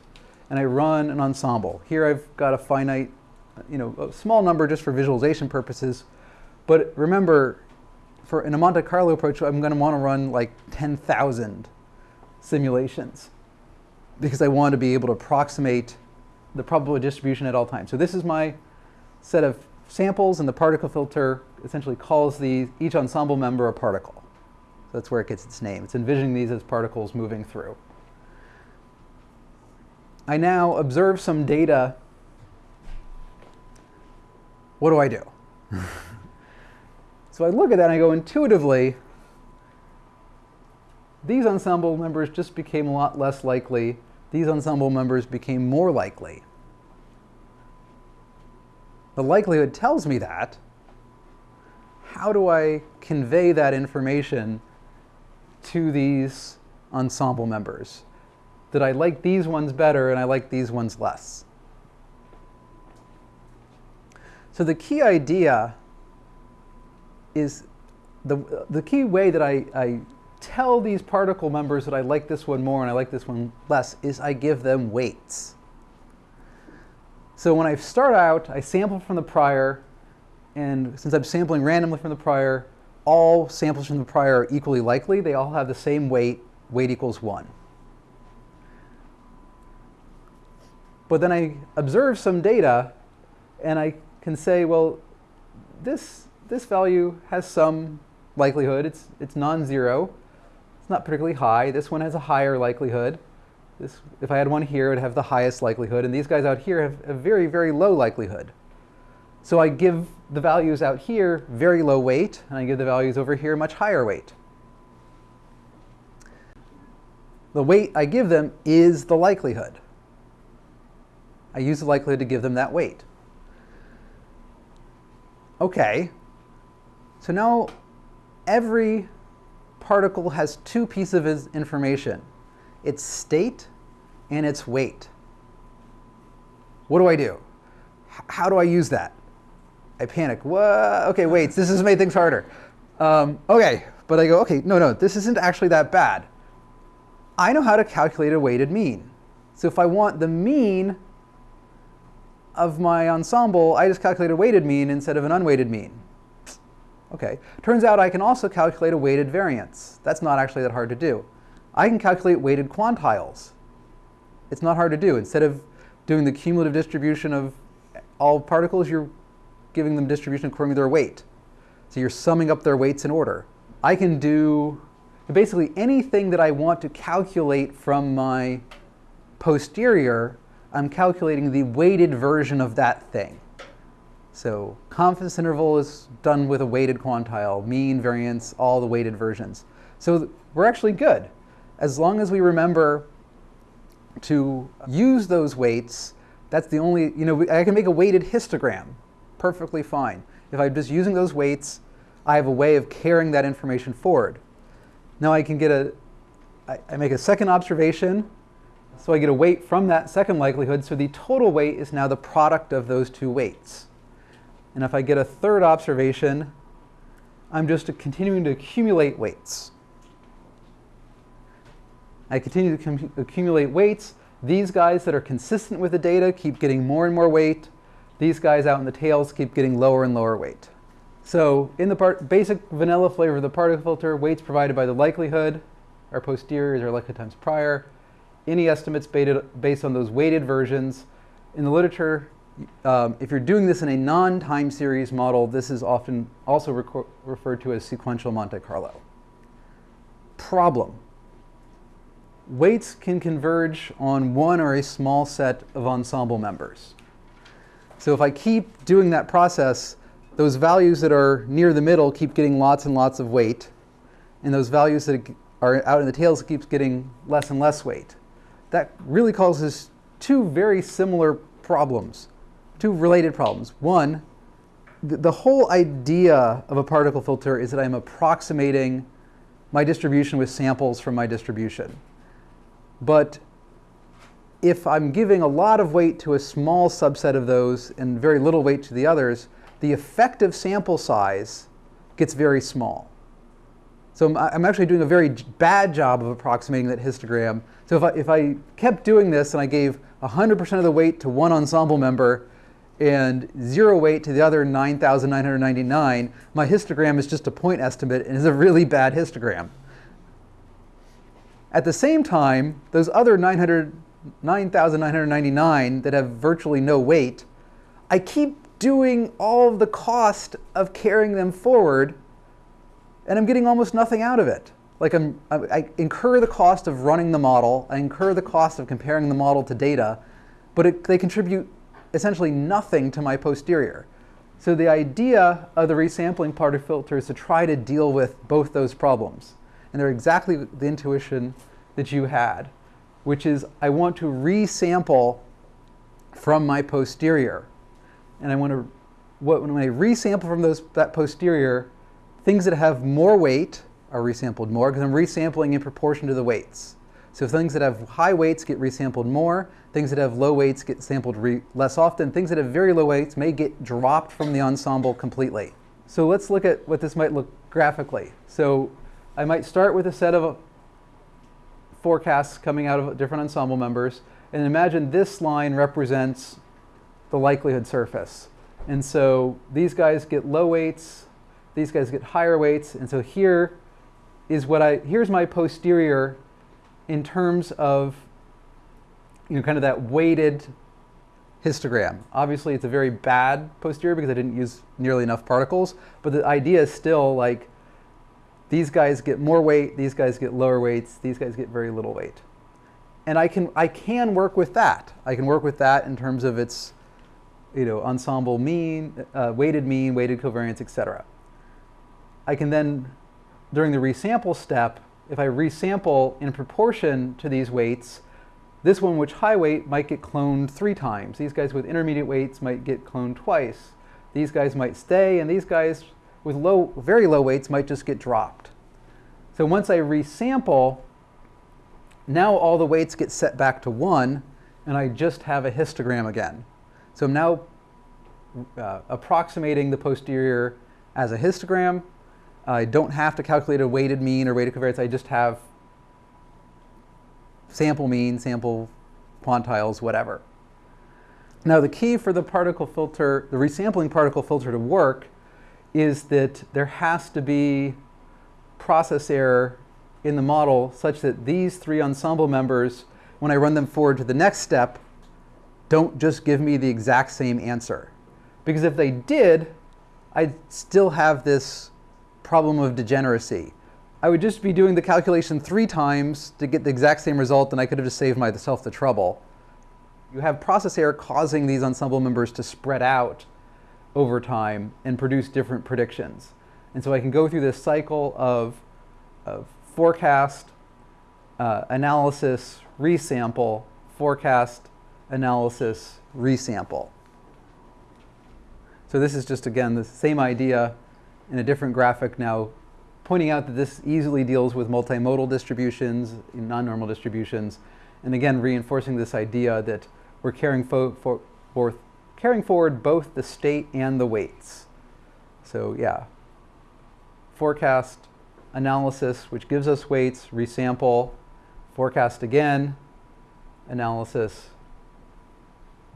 [SPEAKER 1] and I run an ensemble. Here I've got a finite, you know, a small number just for visualization purposes. But remember, for in a Monte Carlo approach, I'm going to want to run like 10,000 simulations because I want to be able to approximate the probability distribution at all times. So this is my set of samples and the particle filter essentially calls the, each ensemble member a particle. So that's where it gets its name. It's envisioning these as particles moving through. I now observe some data. What do I do? so I look at that and I go intuitively, these ensemble members just became a lot less likely. These ensemble members became more likely. The likelihood tells me that. How do I convey that information to these ensemble members? That I like these ones better and I like these ones less. So the key idea is the, the key way that I, I tell these particle members that I like this one more and I like this one less is I give them weights. So when I start out, I sample from the prior, and since I'm sampling randomly from the prior, all samples from the prior are equally likely. They all have the same weight, weight equals 1. But then I observe some data, and I can say, well, this, this value has some likelihood. It's, it's non-zero. It's not particularly high. This one has a higher likelihood. This, if I had one here, it would have the highest likelihood. And these guys out here have a very, very low likelihood. So I give the values out here very low weight, and I give the values over here much higher weight. The weight I give them is the likelihood. I use the likelihood to give them that weight. Okay, so now every particle has two pieces of information. Its state and its weight. What do I do? How do I use that? I panic. What? Okay, wait, this has made things harder. Um, okay, but I go, okay, no, no, this isn't actually that bad. I know how to calculate a weighted mean. So if I want the mean of my ensemble, I just calculate a weighted mean instead of an unweighted mean. Okay, turns out I can also calculate a weighted variance. That's not actually that hard to do. I can calculate weighted quantiles. It's not hard to do. Instead of doing the cumulative distribution of all particles, you're giving them distribution according to their weight. So you're summing up their weights in order. I can do basically anything that I want to calculate from my posterior, I'm calculating the weighted version of that thing. So confidence interval is done with a weighted quantile, mean, variance, all the weighted versions. So we're actually good. As long as we remember to use those weights, that's the only, you know, I can make a weighted histogram perfectly fine. If I'm just using those weights, I have a way of carrying that information forward. Now I can get a, I, I make a second observation, so I get a weight from that second likelihood, so the total weight is now the product of those two weights. And if I get a third observation, I'm just continuing to accumulate weights. I continue to accumulate weights. These guys that are consistent with the data keep getting more and more weight. These guys out in the tails keep getting lower and lower weight. So in the part, basic vanilla flavor of the particle filter, weights provided by the likelihood, our posteriors our likelihood times prior. Any estimates based on those weighted versions. In the literature, um, if you're doing this in a non-time series model, this is often also referred to as sequential Monte Carlo. Problem. Weights can converge on one or a small set of ensemble members. So if I keep doing that process, those values that are near the middle keep getting lots and lots of weight, and those values that are out in the tails keeps getting less and less weight. That really causes two very similar problems two related problems. One, the, whole idea of a particle filter is that I'm approximating my distribution with samples from my distribution. But if I'm giving a lot of weight to a small subset of those and very little weight to the others, the effective sample size gets very small. So I'm, I'm actually doing a very bad job of approximating that histogram. So if I, if I kept doing this and I gave 100% of the weight to one ensemble member and zero weight to the other 9,999, my histogram is just a point estimate and is a really bad histogram. At the same time, those other 9,999 that have virtually no weight, I keep doing all of the cost of carrying them forward and I'm getting almost nothing out of it. Like I'm, I, incur the cost of running the model, I incur the cost of comparing the model to data, but it, they contribute essentially nothing to my posterior. So the idea of the resampling particle filter is to try to deal with both those problems. and they're exactly the intuition that you had, which is I want to resample from my posterior. And I want to, what, when I resample from those, that posterior, things that have more weight are resampled more because I'm resampling in proportion to the weights. So things that have high weights get resampled more, things that have low weights get sampled less often, things that have very low weights may get dropped from the ensemble completely. So let's look at what this might look graphically. So I might start with a set of forecasts coming out of different ensemble members, and imagine this line represents the likelihood surface. And so these guys get low weights, these guys get higher weights, and so here is what I, here's my posterior in terms of, you know, kind of that weighted histogram. Obviously, it's a very bad posterior because I didn't use nearly enough particles, but the idea is still like these guys get more weight, these guys get lower weights, these guys get very little weight. And I can, I can work with that. I can work with that in terms of its you know, ensemble mean, uh, weighted mean, weighted covariance, etc. I can then, during the resample step, if I resample in proportion to these weights, this one, which high weight, might get cloned three times. These guys with intermediate weights might get cloned twice. These guys might stay, and these guys with low, very low weights might just get dropped. So once I resample, now all the weights get set back to one, and I just have a histogram again. So I'm now uh, approximating the posterior as a histogram. I don't have to calculate a weighted mean or weighted covariance. I just have sample mean, sample quantiles, whatever. Now the key for the particle filter, the resampling particle filter to work is that there has to be process error in the model such that these three ensemble members, when I run them forward to the next step, don't just give me the exact same answer. Because if they did, I'd still have this problem of degeneracy. I would just be doing the calculation three times to get the exact same result, and I could have just saved myself the trouble. You have process error causing these ensemble members to spread out over time and produce different predictions. And so I can go through this cycle of, of forecast, uh, analysis, resample, forecast, analysis, resample. So this is just, again, the same idea in a different graphic now, pointing out that this easily deals with multimodal distributions, non-normal distributions, and again, reinforcing this idea that we're carrying, for, for, carrying forward both the state and the weights. So yeah, forecast, analysis, which gives us weights, resample, forecast again, analysis,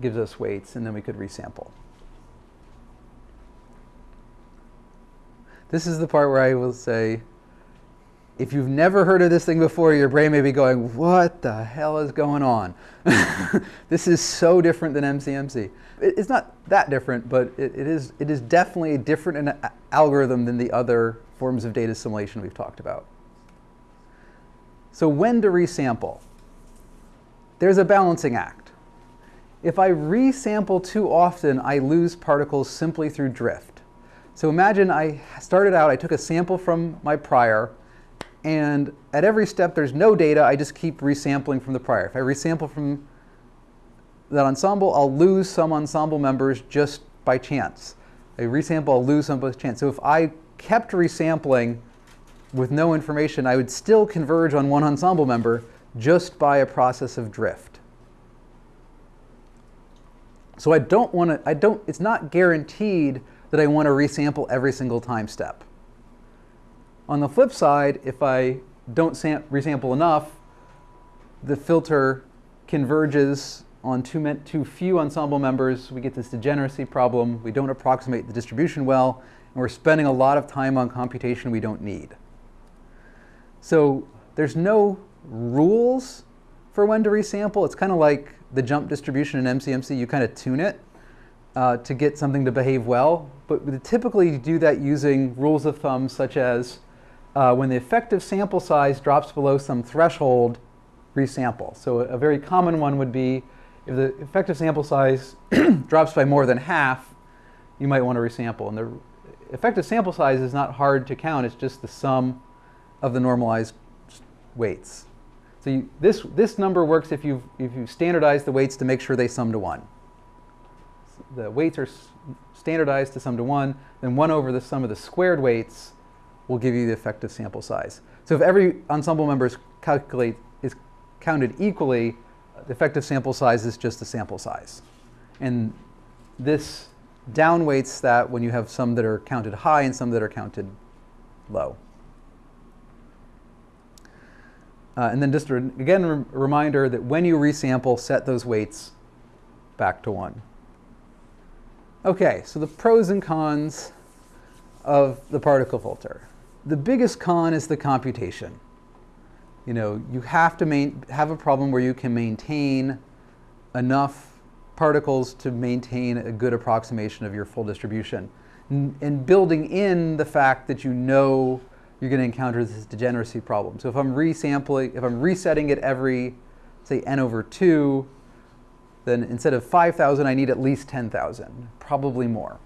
[SPEAKER 1] gives us weights, and then we could resample. This is the part where I will say, if you've never heard of this thing before, your brain may be going, what the hell is going on? this is so different than MCMC. It's not that different, but it, it, is, it is definitely a different uh, algorithm than the other forms of data assimilation we've talked about. So when to resample? There's a balancing act. If I resample too often, I lose particles simply through drift. So imagine I started out, I took a sample from my prior, and at every step there's no data, I just keep resampling from the prior. If I resample from that ensemble, I'll lose some ensemble members just by chance. I resample, I'll lose some by chance. So if I kept resampling with no information, I would still converge on one ensemble member just by a process of drift. So I don't want to, I don't, it's not guaranteed that I want to resample every single time step. On the flip side, if I don't resample enough, the filter converges on too, too few ensemble members. We get this degeneracy problem. We don't approximate the distribution well, and we're spending a lot of time on computation we don't need. So there's no rules for when to resample. It's kind of like the jump distribution in MCMC. You kind of tune it uh, to get something to behave well. But typically do that using rules of thumb such as uh, when the effective sample size drops below some threshold, resample. So a, very common one would be if the effective sample size drops by more than half, you might want to resample. And the effective sample size is not hard to count. It's just the sum of the normalized weights. So you, this, this number works if you if you standardize the weights to make sure they sum to 1. The weights are standardized to sum to 1, then 1 over the sum of the squared weights will give you the effective sample size. So if every ensemble member is, calculate, is counted equally, the effective sample size is just the sample size. And this downweights that when you have some that are counted high and some that are counted low. Uh, and then just again, a reminder that when you resample, set those weights back to 1. Okay, so the pros and cons of the particle filter. The biggest con is the computation. You know, you have to main, have a problem where you can maintain enough particles to maintain a good approximation of your full distribution. and building in the fact that you know you're going to encounter this degeneracy problem. So if I'm resampling, if I'm resetting it every, say, n over 2, then instead of 5,000, I need at least 10,000, probably more.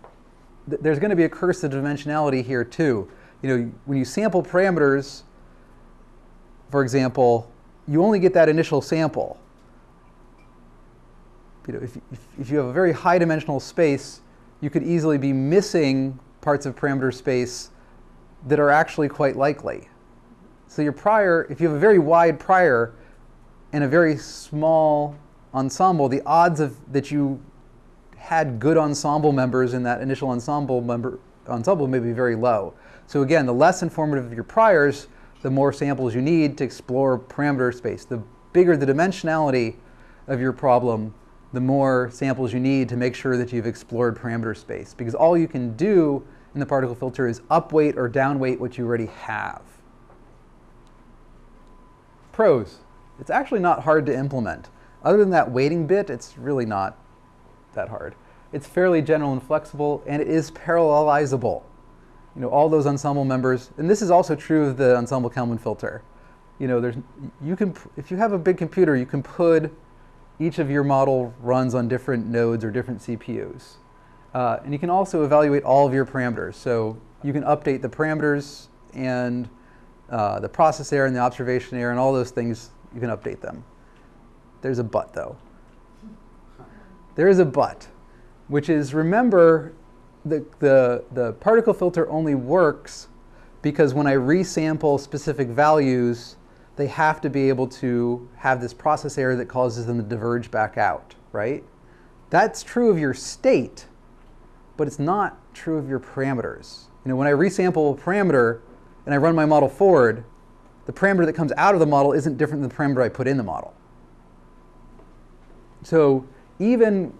[SPEAKER 1] Th there's going to be a curse of dimensionality here too. You know, when you sample parameters, for example, you only get that initial sample. You know, if, if, if you have a very high dimensional space, you could easily be missing parts of parameter space that are actually quite likely. So your prior, if you have a very wide prior and a very small ensemble, the odds of that you had good ensemble members in that initial ensemble member ensemble may be very low. So again, the less informative your priors, the more samples you need to explore parameter space. The bigger the dimensionality of your problem, the more samples you need to make sure that you've explored parameter space. Because all you can do in the particle filter is upweight or downweight what you already have. Pros. It's actually not hard to implement. Other than that weighting bit, it's really not that hard. It's fairly general and flexible, and it is parallelizable. You know, all those ensemble members, and this is also true of the ensemble Kalman filter. You know, there's, you can, if you have a big computer, you can put each of your model runs on different nodes or different CPUs. Uh, and you can also evaluate all of your parameters. So you can update the parameters and uh, the process error and the observation error and all those things, you can update them. There's a but though. There is a but, which is remember the, the, the particle filter only works because when I resample specific values, they have to be able to have this process error that causes them to diverge back out, right? That's true of your state, but it's not true of your parameters. You know, when I resample a parameter and I run my model forward, the parameter that comes out of the model isn't different than the parameter I put in the model. So even,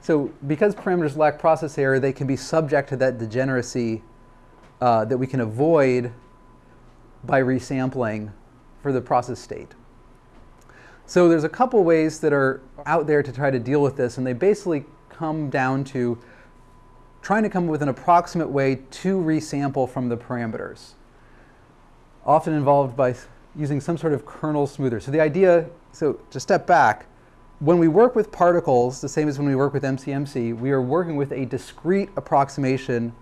[SPEAKER 1] so because parameters lack process error, they can be subject to that degeneracy uh, that we can avoid by resampling for the process state. So there's a couple ways that are out there to try to deal with this, and they basically come down to trying to come up with an approximate way to resample from the parameters, often involved by using some sort of kernel smoother. So the idea, so to step back, when we work with particles, the same as when we work with MCMC, we are working with a discrete approximation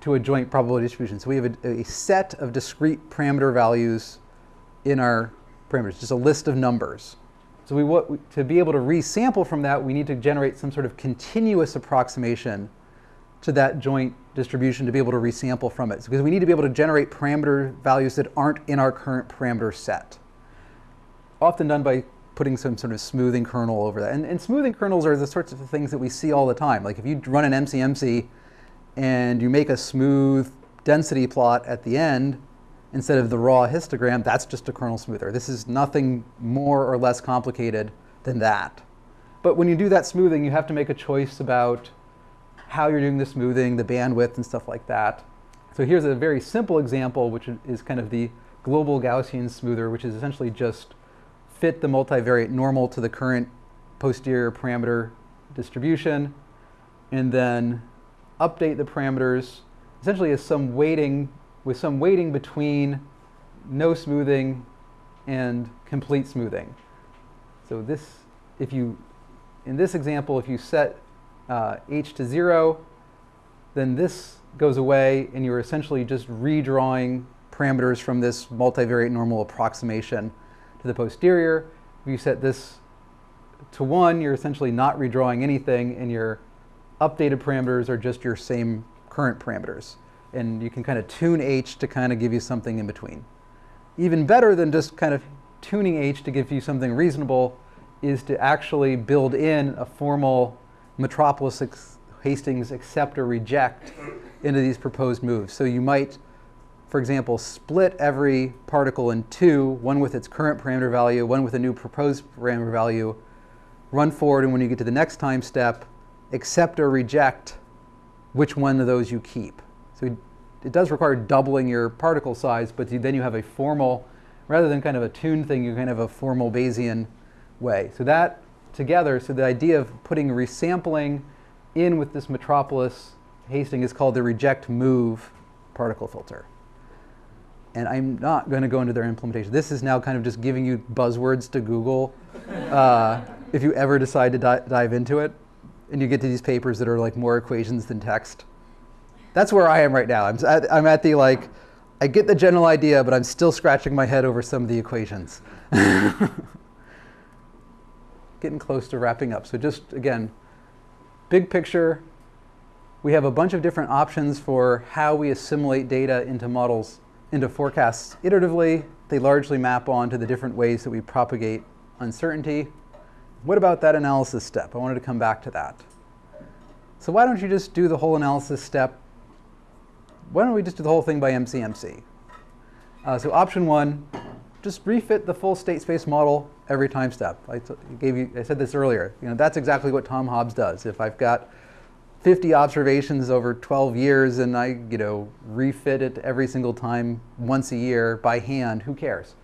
[SPEAKER 1] to a joint probability distribution. So we have a, a set of discrete parameter values in our parameters, just a list of numbers. So we want, to be able to resample from that, we need to generate some sort of continuous approximation to that joint distribution to be able to resample from it. Because we need to be able to generate parameter values that aren't in our current parameter set. Often done by putting some sort of smoothing kernel over that. And, and smoothing kernels are the sorts of things that we see all the time. Like if you run an MCMC and you make a smooth density plot at the end, instead of the raw histogram, that's just a kernel smoother. This is nothing more or less complicated than that. But when you do that smoothing, you have to make a choice about how you're doing the smoothing, the bandwidth, and stuff like that. So here's a very simple example, which is kind of the global Gaussian smoother, which is essentially just fit the multivariate normal to the current posterior parameter distribution, and then update the parameters essentially as some weighting, with some weighting between no smoothing and complete smoothing. So this, if you, in this example, if you set uh, h to 0, then this goes away and you're essentially just redrawing parameters from this multivariate normal approximation to the posterior. If you set this to 1, you're essentially not redrawing anything, and your updated parameters are just your same current parameters. And you can kind of tune h to kind of give you something in between. Even better than just kind of tuning h to give you something reasonable is to actually build in a formal Metropolis Hastings accept or reject into these proposed moves. So you might, for example, split every particle in two, one with its current parameter value, one with a new proposed parameter value, run forward, and when you get to the next time step, accept or reject which one of those you keep. So it does require doubling your particle size, but then you have a formal, rather than kind of a tuned thing, you kind of have a formal Bayesian way. So that together, so the idea of putting resampling in with this Metropolis Hastings is called the reject move particle filter. And I'm not going to go into their implementation. This is now kind of just giving you buzzwords to Google uh, if you ever decide to di dive into it and you get to these papers that are like more equations than text. That's where I am right now. I'm, I'm at the like, I get the general idea, but I'm still scratching my head over some of the equations. Getting close to wrapping up. So just, again, big picture, we have a bunch of different options for how we assimilate data into models, into forecasts iteratively. They largely map on to the different ways that we propagate uncertainty. What about that analysis step? I wanted to come back to that. So why don't you just do the whole analysis step? Why don't we just do the whole thing by MCMC? Uh, so option one, just refit the full state space model every time step. I gave you, I said this earlier. You know, that's exactly what Tom Hobbs does. If I've got 50 observations over 12 years and I, you know, refit it every single time once a year by hand, who cares?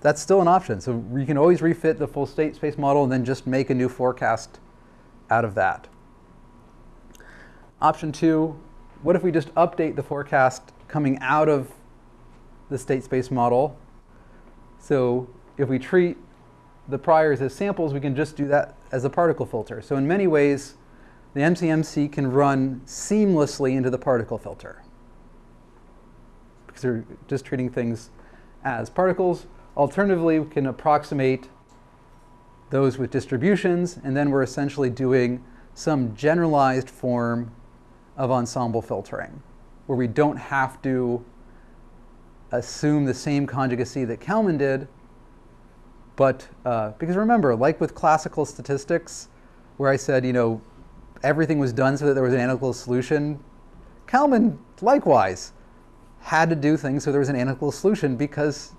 [SPEAKER 1] that's still an option. So you can always refit the full state space model and then just make a new forecast out of that. Option two, what if we just update the forecast coming out of the state space model? So if we treat the priors as samples, we can just do that as a particle filter. So in many ways, the MCMC can run seamlessly into the particle filter because we're just treating things as particles. Alternatively, we can approximate those with distributions, and then we're essentially doing some generalized form of ensemble filtering, where we don't have to assume the same conjugacy that Kalman did, but uh, because remember, like with classical statistics, where I said, you know, everything was done so that there was an analytical solution, Kalman likewise had to do things so there was an analytical solution because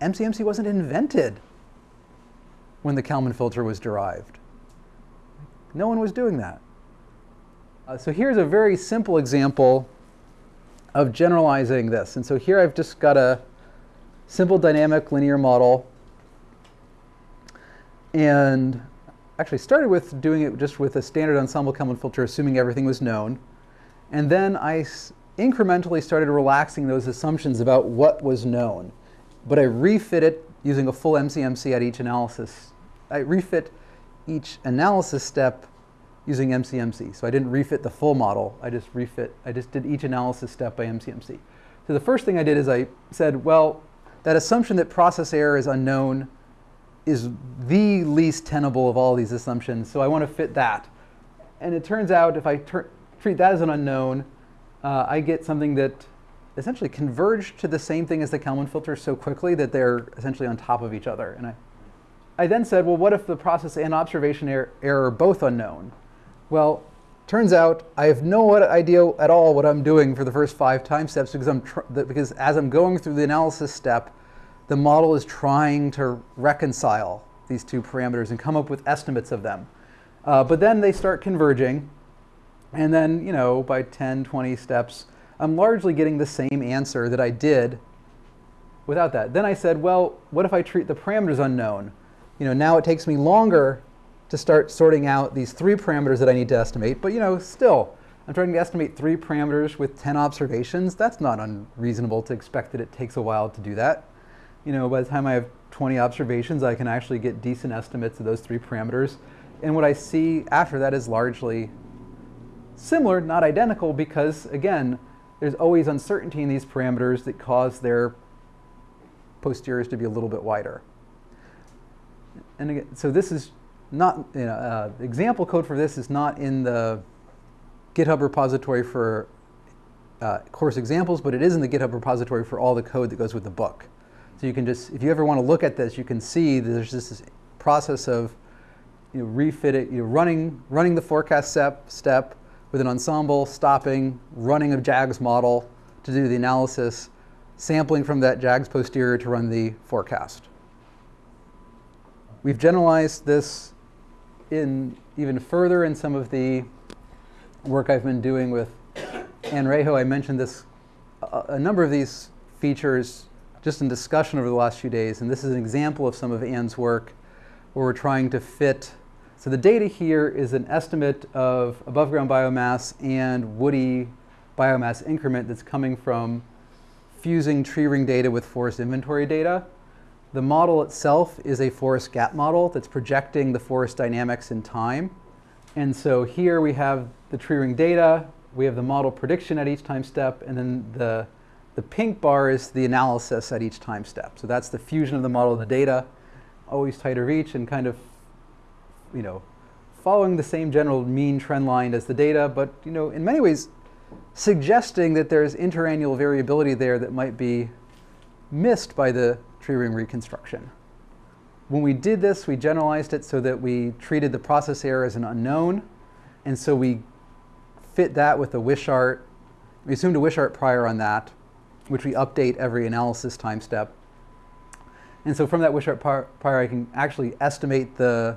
[SPEAKER 1] MCMC wasn't invented when the Kalman filter was derived. No one was doing that. Uh, so here's a very simple example of generalizing this. And so here I've just got a simple dynamic linear model. And actually started with doing it just with a standard ensemble Kalman filter, assuming everything was known. And then I incrementally started relaxing those assumptions about what was known but I refit it using a full MCMC at each analysis. I refit each analysis step using MCMC. So I didn't refit the full model. I just refit, I just did each analysis step by MCMC. So the first thing I did is I said, well, that assumption that process error is unknown is the least tenable of all these assumptions. So I want to fit that. And it turns out if I treat that as an unknown, uh, I get something that essentially converge to the same thing as the Kalman filter so quickly that they're essentially on top of each other. And I, I then said, well, what if the process and observation er error are both unknown? Well, turns out I have no idea at all what I'm doing for the first five time steps because, I'm because as I'm going through the analysis step, the model is trying to reconcile these two parameters and come up with estimates of them. Uh, but then they start converging. And then, you know, by 10, 20 steps, I'm largely getting the same answer that I did without that. Then I said, well, what if I treat the parameters unknown? You know, now it takes me longer to start sorting out these three parameters that I need to estimate, but you know, still, I'm trying to estimate three parameters with 10 observations. That's not unreasonable to expect that it takes a while to do that. You know, by the time I have 20 observations, I can actually get decent estimates of those three parameters. And what I see after that is largely similar, not identical, because again, there's always uncertainty in these parameters that cause their posteriors to be a little bit wider. And again, so this is not, you know, uh, example code for this is not in the GitHub repository for uh, course examples, but it is in the GitHub repository for all the code that goes with the book. So you can just, if you ever want to look at this, you can see there's this process of you know, refitting, you running, running the forecast step, step with an ensemble, stopping, running a JAGS model to do the analysis, sampling from that JAGS posterior to run the forecast. We've generalized this in even further in some of the work I've been doing with Anne Raiho. I mentioned this, a, a number of these features just in discussion over the last few days, and this is an example of some of Anne's work where we're trying to fit. So the data here is an estimate of above ground biomass and woody biomass increment that's coming from fusing tree ring data with forest inventory data. The model itself is a forest gap model that's projecting the forest dynamics in time. And so here we have the tree ring data, we have the model prediction at each time step, and then the, the pink bar is the analysis at each time step. So that's the fusion of the model and the data, always tighter reach and kind of, you know, following the same general mean trend line as the data, but you know, in many ways, suggesting that there's interannual variability there that might be missed by the tree ring reconstruction. When we did this, we generalized it so that we treated the process error as an unknown. And so we fit that with a Wishart. We assumed a Wishart prior on that, which we update every analysis time step. And so from that Wishart prior, I can actually estimate the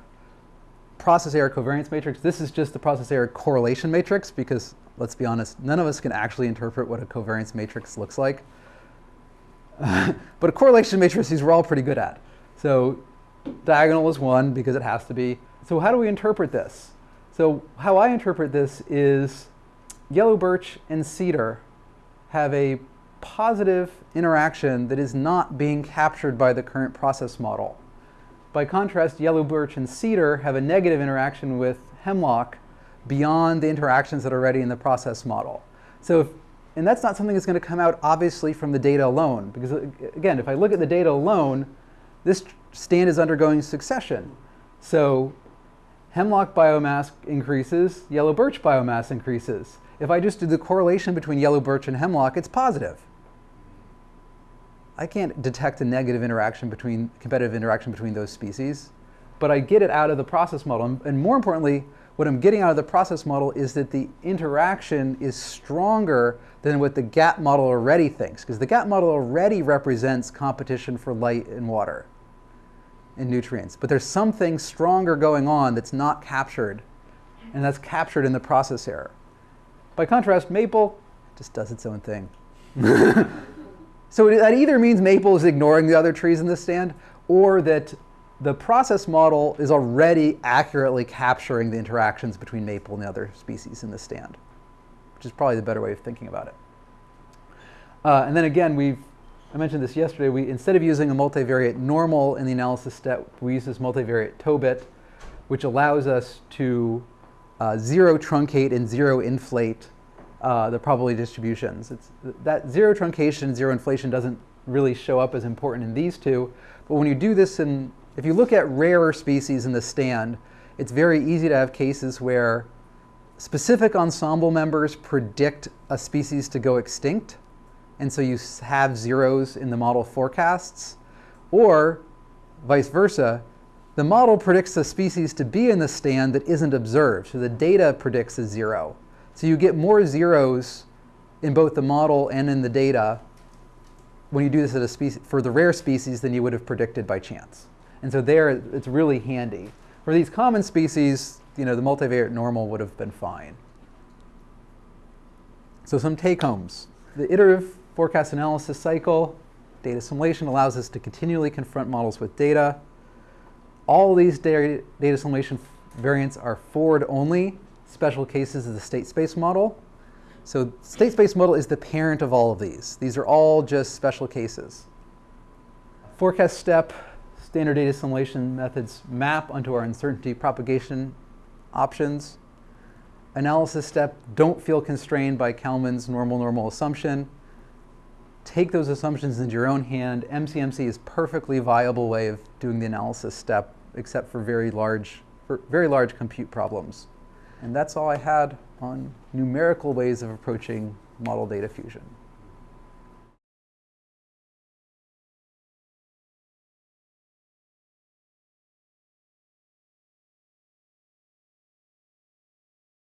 [SPEAKER 1] process error covariance matrix. This is just the process error correlation matrix because let's be honest, none of us can actually interpret what a covariance matrix looks like. but a correlation matrix, these we're all pretty good at. So diagonal is one because it has to be. So how do we interpret this? So how I interpret this is yellow birch and cedar have a positive interaction that is not being captured by the current process model. By contrast, yellow birch and cedar have a negative interaction with hemlock beyond the interactions that are already in the process model. So, if, and that's not something that's going to come out obviously from the data alone, because again, if I look at the data alone, this stand is undergoing succession. So hemlock biomass increases, yellow birch biomass increases. If I just do the correlation between yellow birch and hemlock, it's positive. I can't detect a negative interaction between, competitive interaction between those species, but I get it out of the process model. And more importantly, what I'm getting out of the process model is that the interaction is stronger than what the gap model already thinks, because the gap model already represents competition for light and water and nutrients. But there's something stronger going on that's not captured, and that's captured in the process error. By contrast, maple just does its own thing. so that either means maple is ignoring the other trees in the stand, or that the process model is already accurately capturing the interactions between maple and the other species in the stand, which is probably the better way of thinking about it. Uh, and then again, we've, I mentioned this yesterday, we, instead of using a multivariate normal in the analysis step, we use this multivariate Tobit, which allows us to uh, zero truncate and zero inflate uh, the probability distributions. It's, that zero truncation, zero inflation doesn't really show up as important in these two, but when you do this in if you look at rarer species in the stand, it's very easy to have cases where specific ensemble members predict a species to go extinct, and so you have zeros in the model forecasts, or vice versa, the model predicts a species to be in the stand that isn't observed, so the data predicts a zero. So you get more zeros in both the model and in the data when you do this at a species, for the rare species than you would have predicted by chance. And so there, it's really handy. For these common species, you know, the multivariate normal would have been fine. So some take-homes. The iterative forecast analysis cycle, data assimilation allows us to continually confront models with data. All these data, assimilation variants are forward-only special cases of the state space model. So state space model is the parent of all of these. These are all just special cases. Forecast step, standard data assimilation methods map onto our uncertainty propagation options. Analysis step, don't feel constrained by Kalman's normal-normal assumption. Take those assumptions into your own hand. MCMC is perfectly viable way of doing the analysis step, except for very large, for very large compute problems. And that's all I had on numerical ways of approaching model data fusion.